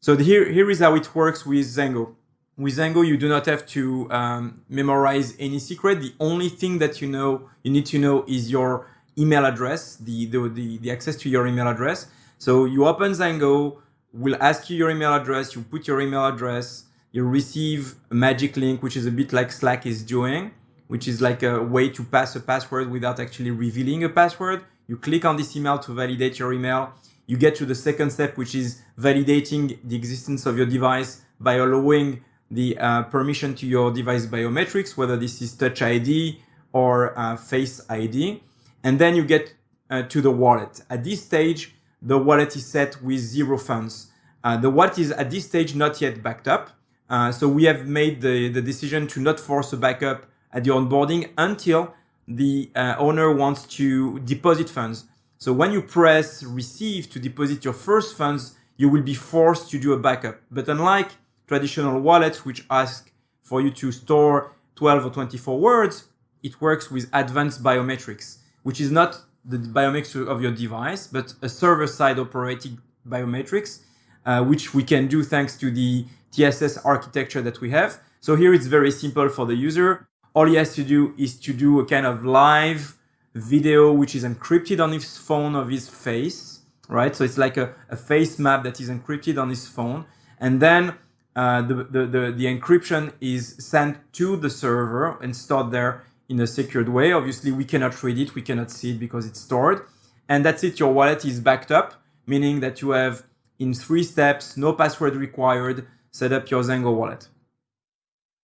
So here here is how it works with Zengo. With Zengo, you do not have to um, memorize any secret. The only thing that you know you need to know is your email address, the the, the, the access to your email address. So you open Zengo will ask you your email address, you put your email address, you receive a magic link, which is a bit like Slack is doing, which is like a way to pass a password without actually revealing a password. You click on this email to validate your email. You get to the second step, which is validating the existence of your device by allowing the uh, permission to your device biometrics, whether this is Touch ID or uh, Face ID. And then you get uh, to the wallet. At this stage, the wallet is set with zero funds. Uh, the wallet is at this stage not yet backed up. Uh, so we have made the, the decision to not force a backup at the onboarding until the uh, owner wants to deposit funds. So when you press receive to deposit your first funds, you will be forced to do a backup. But unlike traditional wallets, which ask for you to store 12 or 24 words, it works with advanced biometrics, which is not the biometrics of your device, but a server-side operating biometrics, uh, which we can do thanks to the TSS architecture that we have. So here it's very simple for the user. All he has to do is to do a kind of live video, which is encrypted on his phone of his face, right? So it's like a, a face map that is encrypted on his phone. And then uh, the, the, the, the encryption is sent to the server and stored there in a secured way. Obviously, we cannot read it, we cannot see it because it's stored. And that's it, your wallet is backed up, meaning that you have in three steps, no password required, set up your Zengo wallet.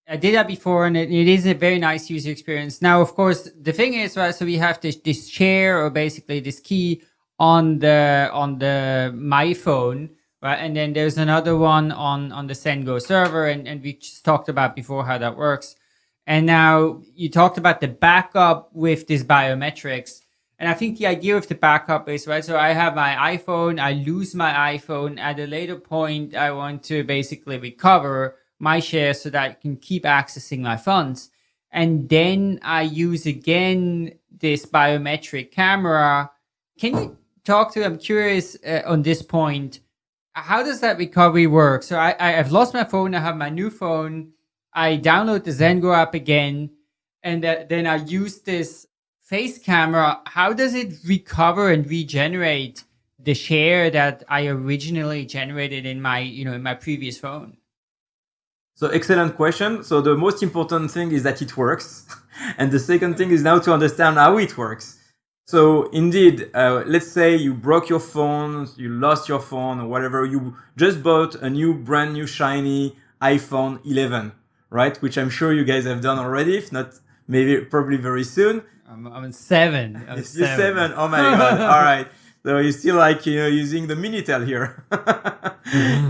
I did that before and it, it is a very nice user experience. Now, of course, the thing is, right, so we have this, this share or basically this key on the, on the my phone, right? And then there's another one on, on the Zengo server. And, and we just talked about before how that works. And now you talked about the backup with this biometrics. And I think the idea of the backup is, right, so I have my iPhone, I lose my iPhone. At a later point, I want to basically recover my share so that I can keep accessing my funds. And then I use again this biometric camera. Can you talk to, I'm curious uh, on this point, how does that recovery work? So I, I, I've lost my phone, I have my new phone, I download the Zengo app again, and uh, then I use this face camera, how does it recover and regenerate the share that I originally generated in my, you know, in my previous phone? So excellent question. So the most important thing is that it works. and the second thing is now to understand how it works. So indeed, uh, let's say you broke your phone, you lost your phone or whatever, you just bought a new brand new shiny iPhone 11, right? Which I'm sure you guys have done already, if not maybe probably very soon. I'm, I'm seven. I'm You're seven. seven. Oh my god! All right. So you're still like you know using the Minitel here.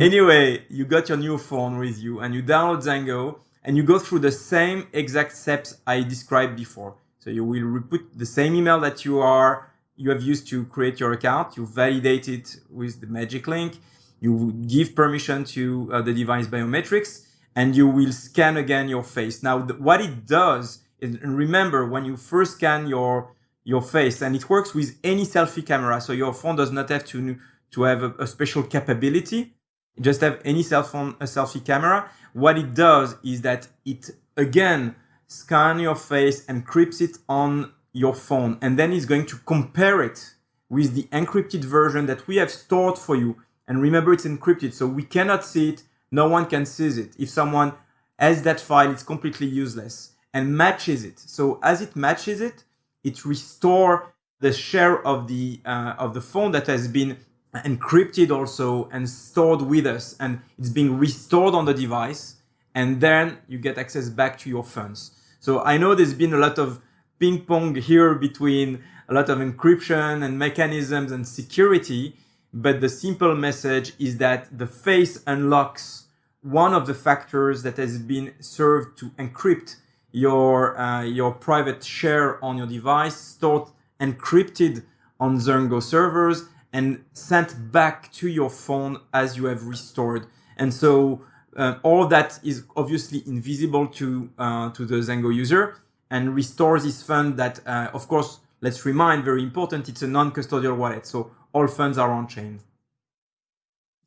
Anyway, you got your new phone with you and you download Zengo and you go through the same exact steps I described before. So you will put the same email that you are you have used to create your account. You validate it with the magic link. You give permission to uh, the device biometrics and you will scan again your face. Now, what it does and remember when you first scan your your face and it works with any selfie camera so your phone does not have to to have a, a special capability just have any cell phone a selfie camera what it does is that it again scan your face encrypts it on your phone and then it's going to compare it with the encrypted version that we have stored for you and remember it's encrypted so we cannot see it no one can see it if someone has that file it's completely useless and matches it. So as it matches it, it restores the share of the uh, of the phone that has been encrypted also and stored with us, and it's being restored on the device, and then you get access back to your funds. So I know there's been a lot of ping pong here between a lot of encryption and mechanisms and security, but the simple message is that the face unlocks one of the factors that has been served to encrypt your uh, your private share on your device stored encrypted on Zengo servers and sent back to your phone as you have restored. And so uh, all that is obviously invisible to uh, to the Zengo user and restores this fund that, uh, of course, let's remind, very important, it's a non-custodial wallet. So all funds are on chain.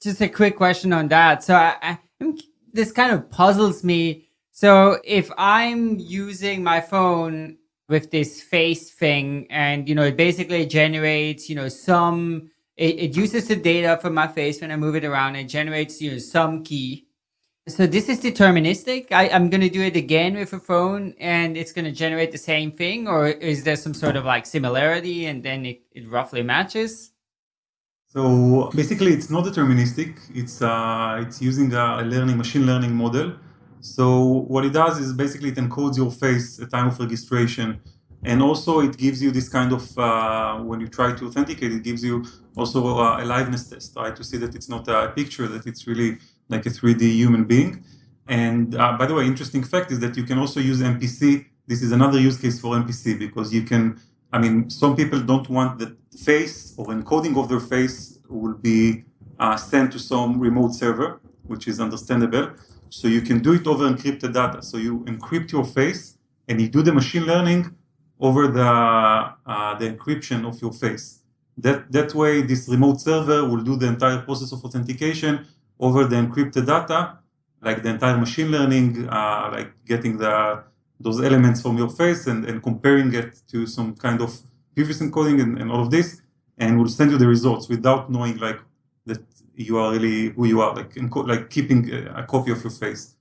Just a quick question on that. So I, I, this kind of puzzles me so if I'm using my phone with this face thing and, you know, it basically generates, you know, some, it, it uses the data from my face when I move it around and generates, you know, some key. So this is deterministic. I, I'm going to do it again with a phone and it's going to generate the same thing or is there some sort of like similarity and then it, it roughly matches? So basically it's not deterministic. It's, uh, it's using a learning, machine learning model so what it does is basically it encodes your face at time of registration. And also it gives you this kind of, uh, when you try to authenticate, it gives you also a, a liveness test, right? To see that it's not a picture, that it's really like a 3D human being. And uh, by the way, interesting fact is that you can also use MPC. This is another use case for MPC because you can, I mean, some people don't want the face or encoding of their face will be uh, sent to some remote server, which is understandable. So you can do it over encrypted data. So you encrypt your face and you do the machine learning over the uh, the encryption of your face. That that way, this remote server will do the entire process of authentication over the encrypted data, like the entire machine learning, uh, like getting the those elements from your face and, and comparing it to some kind of previous encoding and, and all of this, and will send you the results without knowing like that you are really who you are, like like keeping a, copy of your face.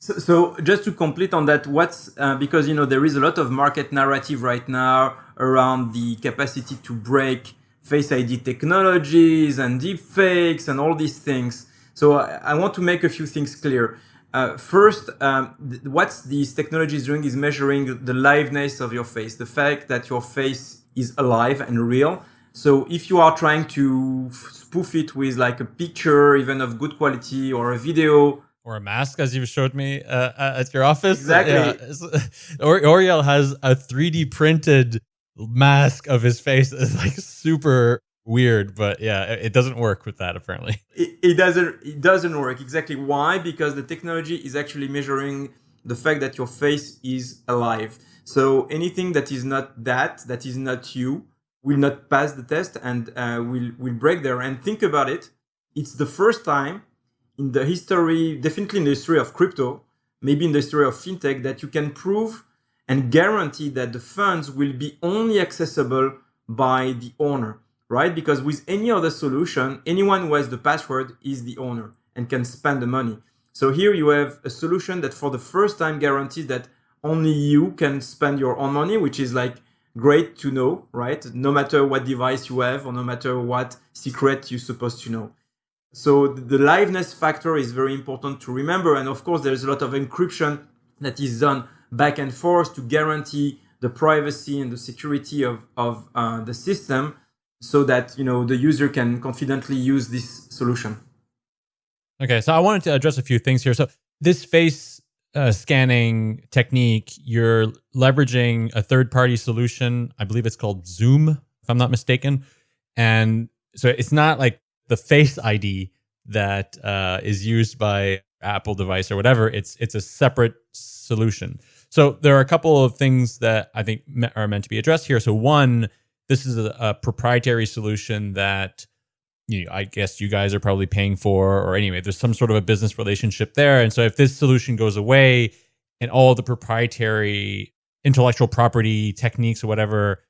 So, so just to complete on that, what's uh, because you know there is a lot of market narrative right now around the capacity to break Face ID technologies and deep fakes and all these things. So I, I want to make a few things clear. Uh, first, um, th- what these technologies doing is measuring the liveness of your face, the fact that your face is alive and real. So if you are trying to spoof it with like a picture, even of good quality, or a video, or a mask, as you showed me uh, at your office. Exactly. Yeah. Or- Oriel has a 3D printed mask of his face. is like super weird, but yeah, it doesn't work with that apparently. it, it doesn't it doesn't work exactly why because the technology is actually measuring the fact that your face is alive so anything that is not that that is not you will not pass the test and uh, will will break there and think about it it's the first time in the history definitely in the history of crypto maybe in the history of fintech that you can prove and guarantee that the funds will be only accessible by the owner right? Because with any other solution, anyone who has the password is the owner and can spend the money. So here you have a solution that for the first time guarantees that only you can spend your own money, which is like great to know, right? No matter what device you have or no matter what secret you're supposed to know. So the liveness factor is very important to remember. And of course, there's a lot of encryption that is done back and forth to guarantee the privacy and the security of, of uh, the system so that you know the user can confidently use this solution. Okay, so I wanted to address a few things here. So this face uh, scanning technique, you're leveraging a third-party solution. I believe it's called Zoom, if I'm not mistaken. And so it's not like the Face ID that uh, is used by Apple device or whatever. It's it's a separate solution. So there are a couple of things that I think are meant to be addressed here. So one, this is a, a proprietary solution that you know, I guess you guys are probably paying for, or anyway, there's some sort of a business relationship there. And so if this solution goes away and all the proprietary intellectual property techniques or whatever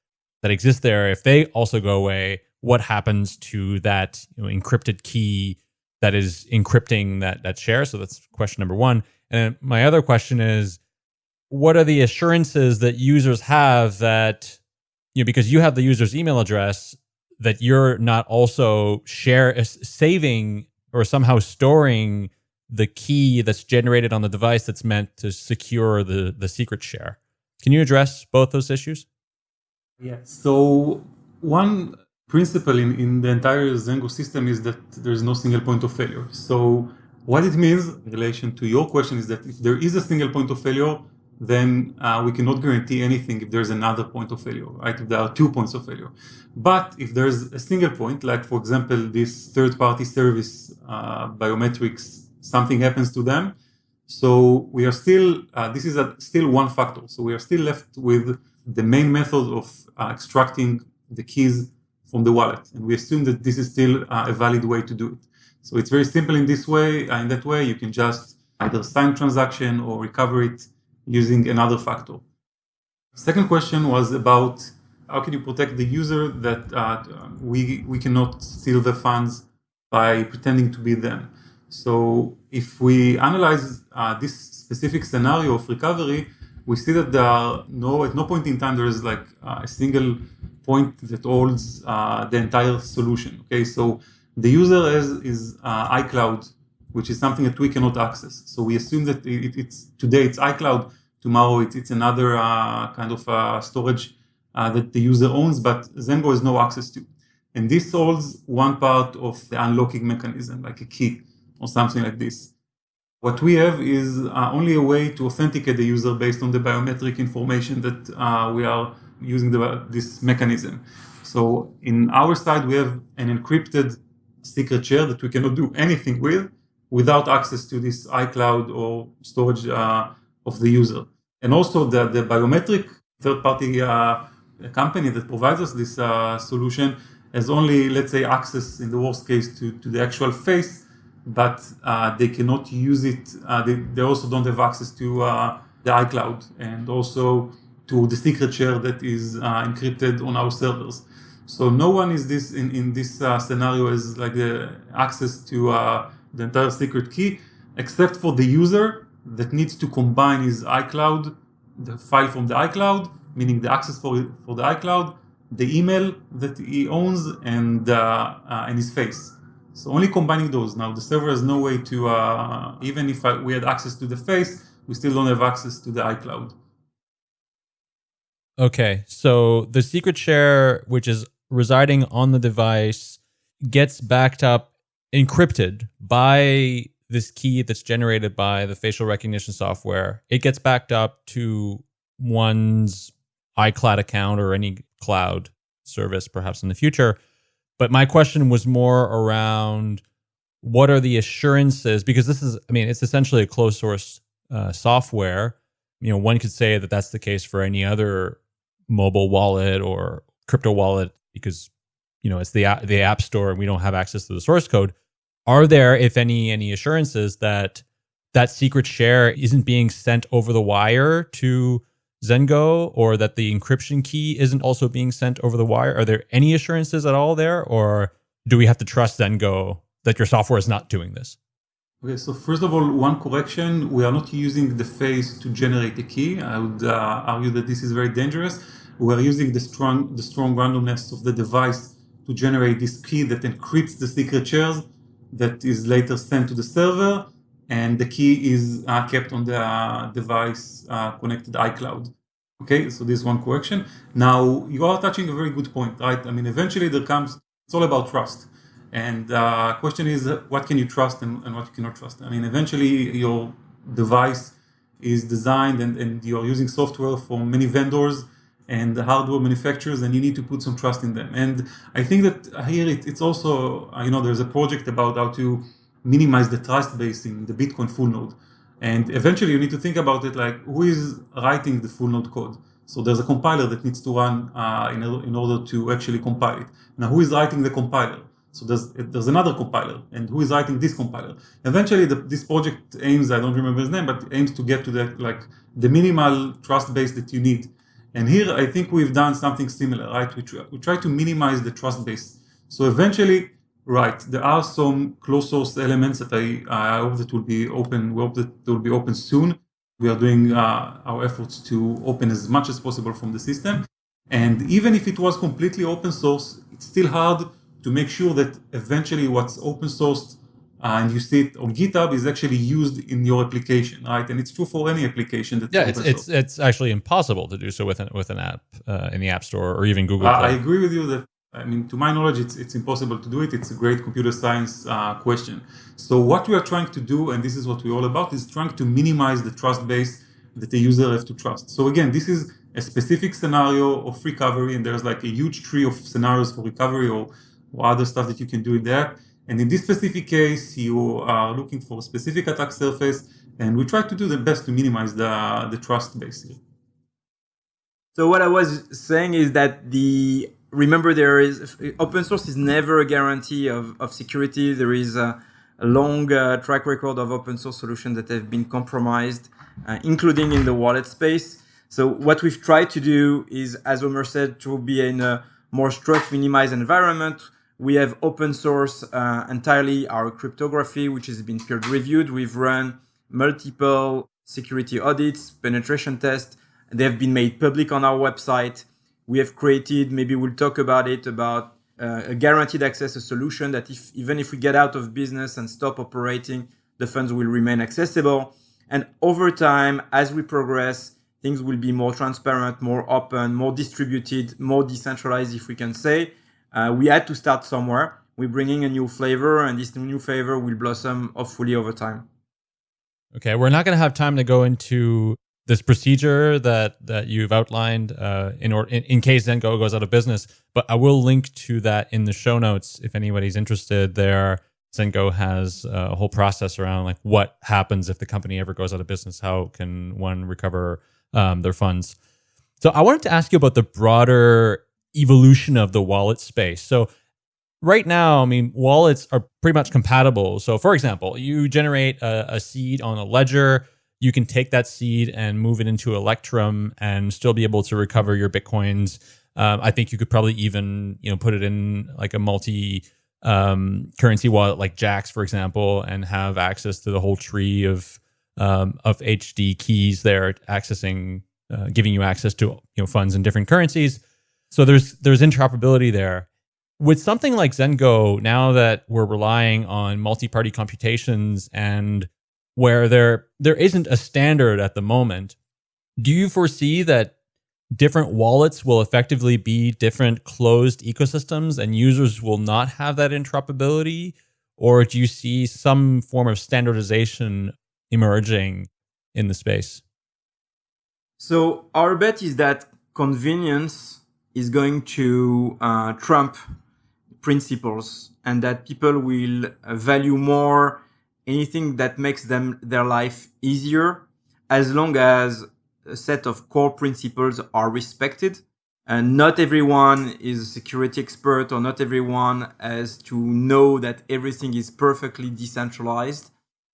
that exist there, if they also go away, what happens to that you know, encrypted key that is encrypting that that share? So that's question number one. And my other question is, what are the assurances that users have that you know because you have the user's email address that you're not also share uh, saving or somehow storing the key that's generated on the device that's meant to secure the the secret share. Can you address both those issues? Yeah. So one principle in, in the entire Zengo system is that there's no single point of failure. So what it means in relation to your question is that if there is a single point of failure, then uh, we cannot guarantee anything if there's another point of failure, right? If there are two points of failure. But if there's a single point, like for example, this third party service uh, biometrics, something happens to them. So we are still, uh, this is a, still one factor. So we are still left with the main method of uh, extracting the keys from the wallet. And we assume that this is still uh, a valid way to do it. So it's very simple in this way. Uh, in that way, you can just either sign transaction or recover it using another factor. Second question was about how can you protect the user that uh, we, we cannot steal the funds by pretending to be them. So if we analyze uh, this specific scenario of recovery, we see that there are no at no point in time there is like uh, a single point that holds uh, the entire solution. Okay, so the user is, is uh, iCloud, which is something that we cannot access. So we assume that it, it's today it's iCloud, tomorrow it's, it's another uh, kind of uh, storage uh, that the user owns, but Zengo has no access to. And this solves one part of the unlocking mechanism, like a key or something like this. What we have is uh, only a way to authenticate the user based on the biometric information that uh, we are using the, this mechanism. So in our side, we have an encrypted secret share that we cannot do anything with without access to this iCloud or storage uh, of the user. And also the, the biometric third party uh, company that provides us this uh, solution has only, let's say, access in the worst case to, to the actual face, but uh, they cannot use it. Uh, they, they also don't have access to uh, the iCloud and also to the secret share that is encrypted on our servers. So no one is this in, in this scenario is like the access to the entire secret key, except for the user that needs to combine his iCloud, the file from the iCloud, meaning the access for, for the iCloud, the email that he owns, and, uh, uh, and his face. So only combining those. Now the server has no way to, uh, even if I, we had access to the face, we still don't have access to the iCloud. Okay, so the secret share, which is residing on the device, gets backed up, encrypted by this key that's generated by the facial recognition software. It gets backed up to one's iCloud account or any cloud service, perhaps in the future. But my question was more around what are the assurances? Because this is, I mean, it's essentially a closed source uh, software. You know, one could say that that's the case for any other mobile wallet or crypto wallet because you know it's the the app store and we don't have access to the source code are there if any any assurances that that secret share isn't being sent over the wire to Zengo or that the encryption key isn't also being sent over the wire are there any assurances at all there or do we have to trust Zengo that your software is not doing this Okay, so first of all, one correction, we are not using the face to generate a key. I would uh, argue that this is very dangerous. We are using the strong, the strong randomness of the device to generate this key that encrypts the secret shares that is later sent to the server, and the key is uh, kept on the uh, device uh, connected iCloud. Okay, so this one correction. Now, you are touching a very good point, right? I mean, eventually there comes, it's all about trust and uh, question is, what can you trust and, and, what you cannot trust? I mean, eventually your device is designed and, and you're using software from many vendors and the hardware manufacturers, and you need to put some trust in them. And I think that here it, it's also, you know, there's a project about how to minimize the trust base in the Bitcoin full node. And eventually you need to think about it like, who is writing the full node code? So there's a compiler that needs to run uh, in, in order to actually compile it. Now, who is writing the compiler? So there's there's another compiler, and who is writing this compiler? Eventually, the, this project aims I don't remember his name, but aims to get to the like the minimal trust base that you need. And here, I think we've done something similar, right? We try, we try to minimize the trust base. So eventually, right, there are some closed source elements that I I hope that will be open. We hope that they will be open soon. We are doing uh, our efforts to open as much as possible from the system. And even if it was completely open source, it's still hard to make sure that eventually what's open sourced and you see it on GitHub is actually used in your application, right? And it's true for any application that's yeah, it's it's, it's actually impossible to do so with an with an app uh, in the App Store or even Google. Uh, I agree with you that I mean, to my knowledge, it's it's impossible to do it. It's a great computer science uh, question. So what we are trying to do, and this is what we're all about, is trying to minimize the trust base that the user has to trust. So again, this is a specific scenario of recovery, and there's like a huge tree of scenarios for recovery or or other stuff that you can do in there. And in this specific case, you are looking for a specific attack surface, and we try to do the best to minimize the, the trust basically. So what I was saying is that the remember there is open source is never a guarantee of, of security. There is a, a long uh, track record of open source solutions that have been compromised, uh, including in the wallet space. So what we've tried to do is, as Omer said, to be in a more trust minimized environment we have open source uh, entirely our cryptography, which has been peer reviewed. We've run multiple security audits, penetration tests. They have been made public on our website. We have created, maybe we'll talk about it, about uh, a guaranteed access a solution that if even if we get out of business and stop operating, the funds will remain accessible. And over time, as we progress, things will be more transparent, more open, more distributed, more decentralized, if we can say uh, we had to start somewhere. We're bringing a new flavor, and this new flavor will blossom hopefully over time. Okay, we're not going to have time to go into this procedure that that you've outlined uh, in or in, in case Zengo goes out of business, but I will link to that in the show notes if anybody's interested. There, Zengo has uh, a whole process around like what happens if the company ever goes out of business. How can one recover um, their funds. So I wanted to ask you about the broader evolution of the wallet space. So right now, I mean, wallets are pretty much compatible. So for example, you generate a, a seed on a ledger, you can take that seed and move it into Electrum and still be able to recover your bitcoins. Um, I think you could probably even you know put it in like a multi um, currency wallet like Jaxx, for example, and have access to the whole tree of um, of HD keys there, accessing, uh, giving you access to you know funds in different currencies. So there's there's interoperability there. With something like Zengo, now that we're relying on multi-party computations and where there there isn't a standard at the moment, do you foresee that different wallets will effectively be different closed ecosystems and users will not have that interoperability? Or do you see some form of standardization emerging in the space? So our bet is that convenience is going to uh, trump principles and that people will value more anything that makes them their life easier as long as a set of core principles are respected. And not everyone is a security expert or not everyone has to know that everything is perfectly decentralized.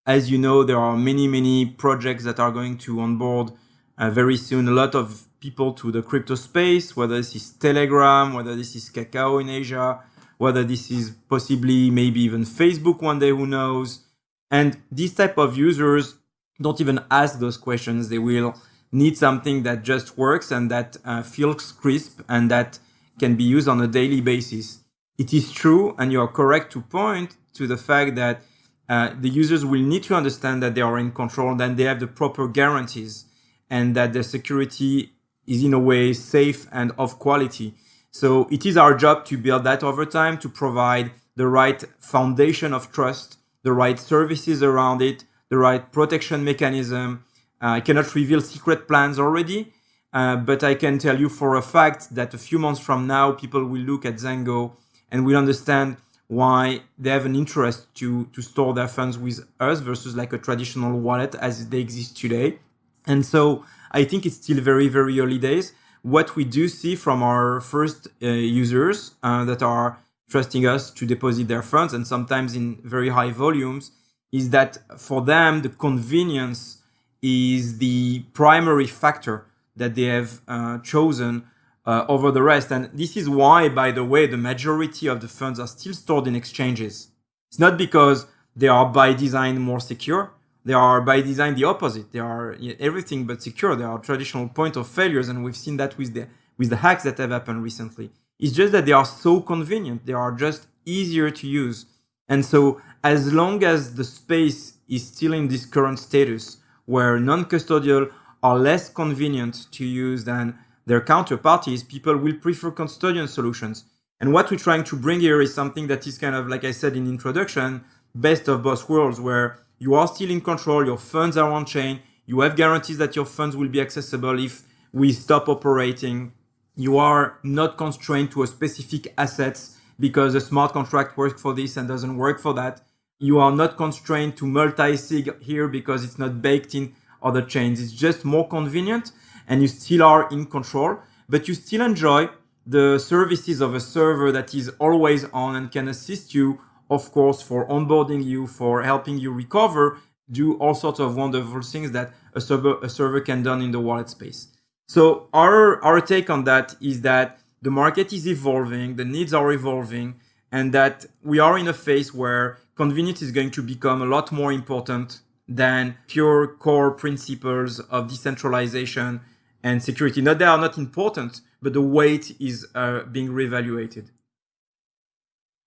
As you know, there are many, many projects that are going to onboard uh, very soon a lot of people to the crypto space, whether this is Telegram, whether this is Kakao in Asia, whether this is possibly maybe even Facebook one day, who knows. And these type of users don't even ask those questions. They will need something that just works and that uh, feels crisp and that can be used on a daily basis. It is true, and you are correct to point to the fact that uh, the users will need to understand that they are in control, that they have the proper guarantees, and that the security is in a way safe and of quality. So it is our job to build that over time, to provide the right foundation of trust, the right services around it, the right protection mechanism, uh, I cannot reveal secret plans already, uh, but I can tell you for a fact that a few months from now, people will look at Zengo and will understand why they have an interest to, to store their funds with us versus like a traditional wallet as they exist today. And so I think it's still very, very early days. What we do see from our first uh, users uh, that are trusting us to deposit their funds and sometimes in very high volumes is that for them, the convenience is the primary factor that they have uh, chosen uh, over the rest. And this is why, by the way, the majority of the funds are still stored in exchanges. It's not because they are by design more secure. They are by design the opposite. They are everything but secure. They are traditional point of failures, and we've seen that with the with the hacks that have happened recently. It's just that they are so convenient. They are just easier to use. And so, as long as the space is still in this current status, where non-custodial are less convenient to use than their counterparties, people will prefer custodian solutions. And what we're trying to bring here is something that is kind of, like I said in introduction, best of both worlds, where you are still in control, your funds are on chain, you have guarantees that your funds will be accessible if we stop operating. You are not constrained to a specific assets because a smart contract works for this and doesn't work for that you are not constrained to multi-sig here because it's not baked in other chains. It's just more convenient and you still are in control, but you still enjoy the services of a server that is always on and can assist you, of course, for onboarding you, for helping you recover, do all sorts of wonderful things that a server, a server can done in the wallet space. So our, our take on that is that the market is evolving, the needs are evolving, and that we are in a phase where convenience is going to become a lot more important than pure core principles of decentralization and security. Not they are not important, but the weight is uh, being reevaluated.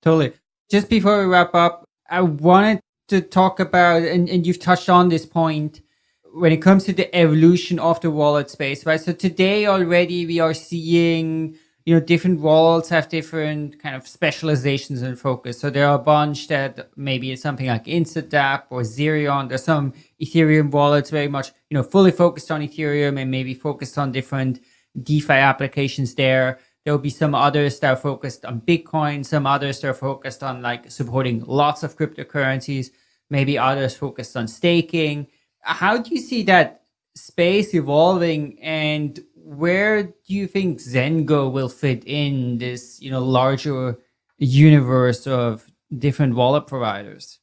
Totally. Just before we wrap up, I wanted to talk about, and, and you've touched on this point, when it comes to the evolution of the wallet space, right? So today already we are seeing you know, different wallets have different kind of specializations and focus. So there are a bunch that maybe it's something like InstaDApp or Zerion. There's some Ethereum wallets very much, you know, fully focused on Ethereum and maybe focused on different DeFi applications there. There will be some others that are focused on Bitcoin, some others that are focused on like supporting lots of cryptocurrencies, maybe others focused on staking. How do you see that space evolving and where do you think Zengo will fit in this, you know, larger universe of different wallet providers?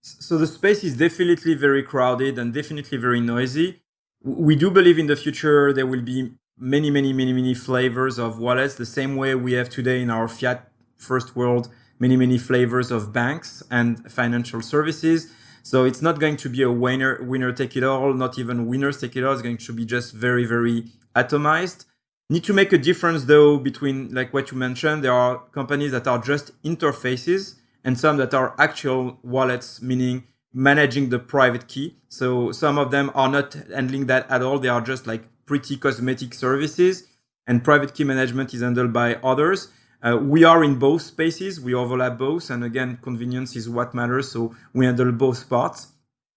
So the space is definitely very crowded and definitely very noisy. We do believe in the future there will be many, many, many, many flavors of wallets, the same way we have today in our fiat first world, many, many flavors of banks and financial services. So it's not going to be a winner, winner take it all, not even winners take it all. It's going to be just very, very atomized. Need to make a difference though between like what you mentioned. There are companies that are just interfaces and some that are actual wallets, meaning managing the private key. So some of them are not handling that at all. They are just like pretty cosmetic services and private key management is handled by others. Uh, we are in both spaces. We overlap both. And again, convenience is what matters. So we handle both parts.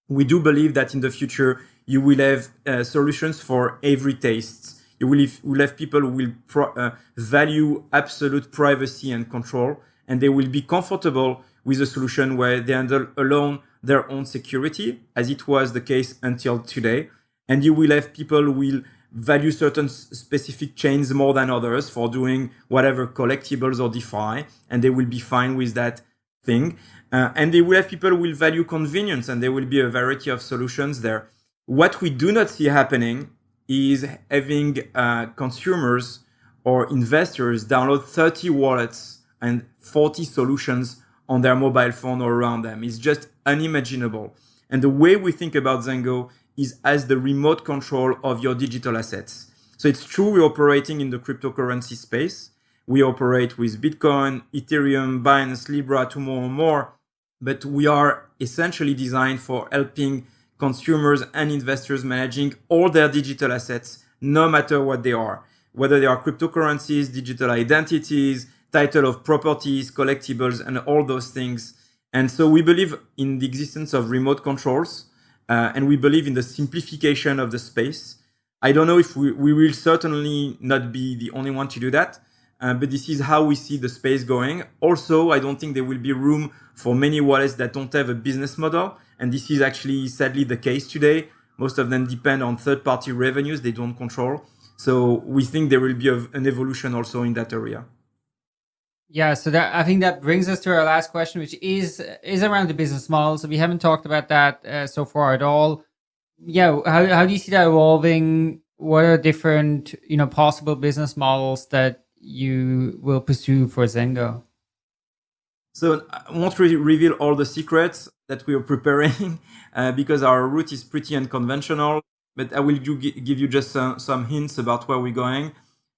We do believe that in the future, you will have uh, solutions for every taste. You will have, will have people who will uh, value absolute privacy and control, and they will be comfortable with a solution where they handle alone their own security, as it was the case until today. And you will have people who will value certain specific chains more than others for doing whatever collectibles or DeFi, and they will be fine with that thing. Uh, and they will have people will value convenience, and there will be a variety of solutions there. What we do not see happening is having uh, consumers or investors download 30 wallets and 40 solutions on their mobile phone or around them. It's just unimaginable. And the way we think about Zengo is as the remote control of your digital assets. So it's true we're operating in the cryptocurrency space. We operate with Bitcoin, Ethereum, Binance, Libra, to more and more, but we are essentially designed for helping consumers and investors managing all their digital assets, no matter what they are, whether they are cryptocurrencies, digital identities, title of properties, collectibles, and all those things. And so we believe in the existence of remote controls uh, and we believe in the simplification of the space. I don't know if we, we will certainly not be the only one to do that, uh, but this is how we see the space going. Also, I don't think there will be room for many wallets that don't have a business model. And this is actually sadly the case today. Most of them depend on third party revenues they don't control. So we think there will be a, an evolution also in that area. Yeah, so that I think that brings us to our last question, which is is around the business model. So we haven't talked about that uh, so far at all. Yeah, how how do you see that evolving? What are different you know possible business models that you will pursue for Zengo? So I won't really reveal all the secrets that we are preparing uh, because our route is pretty unconventional. But I will give you just some, some hints about where we're going.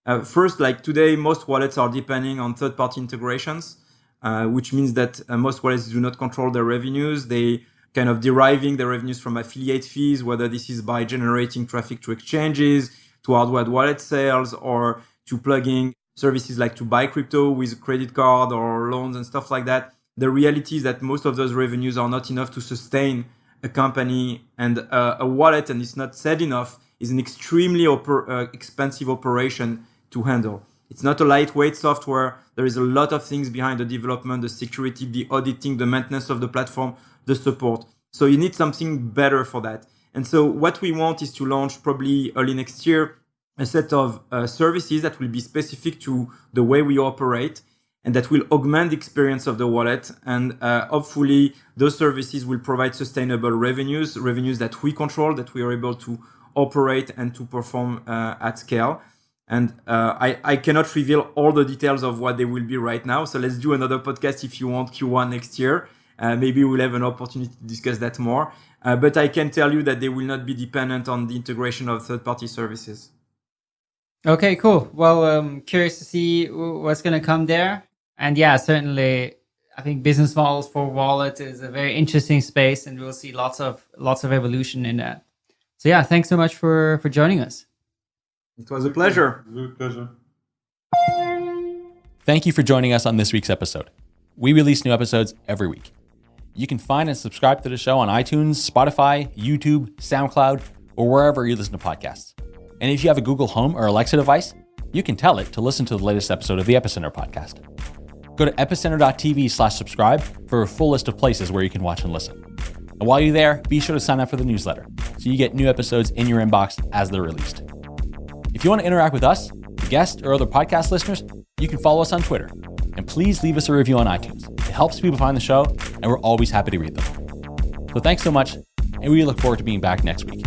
Uh, first, like today, most wallets are depending on third-party integrations, uh, which means that uh, most wallets do not control their revenues. They kind of deriving their revenues from affiliate fees, whether this is by generating traffic to exchanges, to hardware wallet sales, or to plugging services like to buy crypto with credit card or loans and stuff like that. The reality is that most of those revenues are not enough to sustain a company and uh, a wallet, and it's not said enough, is an extremely oper- uh, expensive operation to handle. It's not a lightweight software. There is a lot of things behind the development, the security, the auditing, the maintenance of the platform, the support. So you need something better for that. And so what we want is to launch probably early next year a set of uh, services that will be specific to the way we operate and that will augment the experience of the wallet. And uh, hopefully those services will provide sustainable revenues, revenues that we control, that we are able to operate and to perform uh, at scale. And uh, I, I cannot reveal all the details of what they will be right now. So let's do another podcast if you want Q1 next year. Uh, maybe we'll have an opportunity to discuss that more. Uh, but I can tell you that they will not be dependent on the integration of third party services. Okay, cool. Well, um, curious to see what's going to come there. And yeah, certainly, I think business models for wallets is a very interesting space, and we'll see lots of lots of evolution in that. So yeah, thanks so much for for joining us. It was a pleasure. It was a pleasure. Thank you for joining us on this week's episode. We release new episodes every week. You can find and subscribe to the show on iTunes, Spotify, YouTube, SoundCloud, or wherever you listen to podcasts. And if you have a Google Home or Alexa device, you can tell it to listen to the latest episode of the Epicenter podcast. Go to epicenter.tv slash subscribe for a full list of places where you can watch and listen. And while you're there, be sure to sign up for the newsletter so so you get new episodes in your inbox as they're released. If you want to interact with us, guests, or other podcast listeners, you can follow us on Twitter. And please leave us a review on iTunes. It helps people find the show, and we're always happy to read them. So thanks so much, and we look forward to being back next week.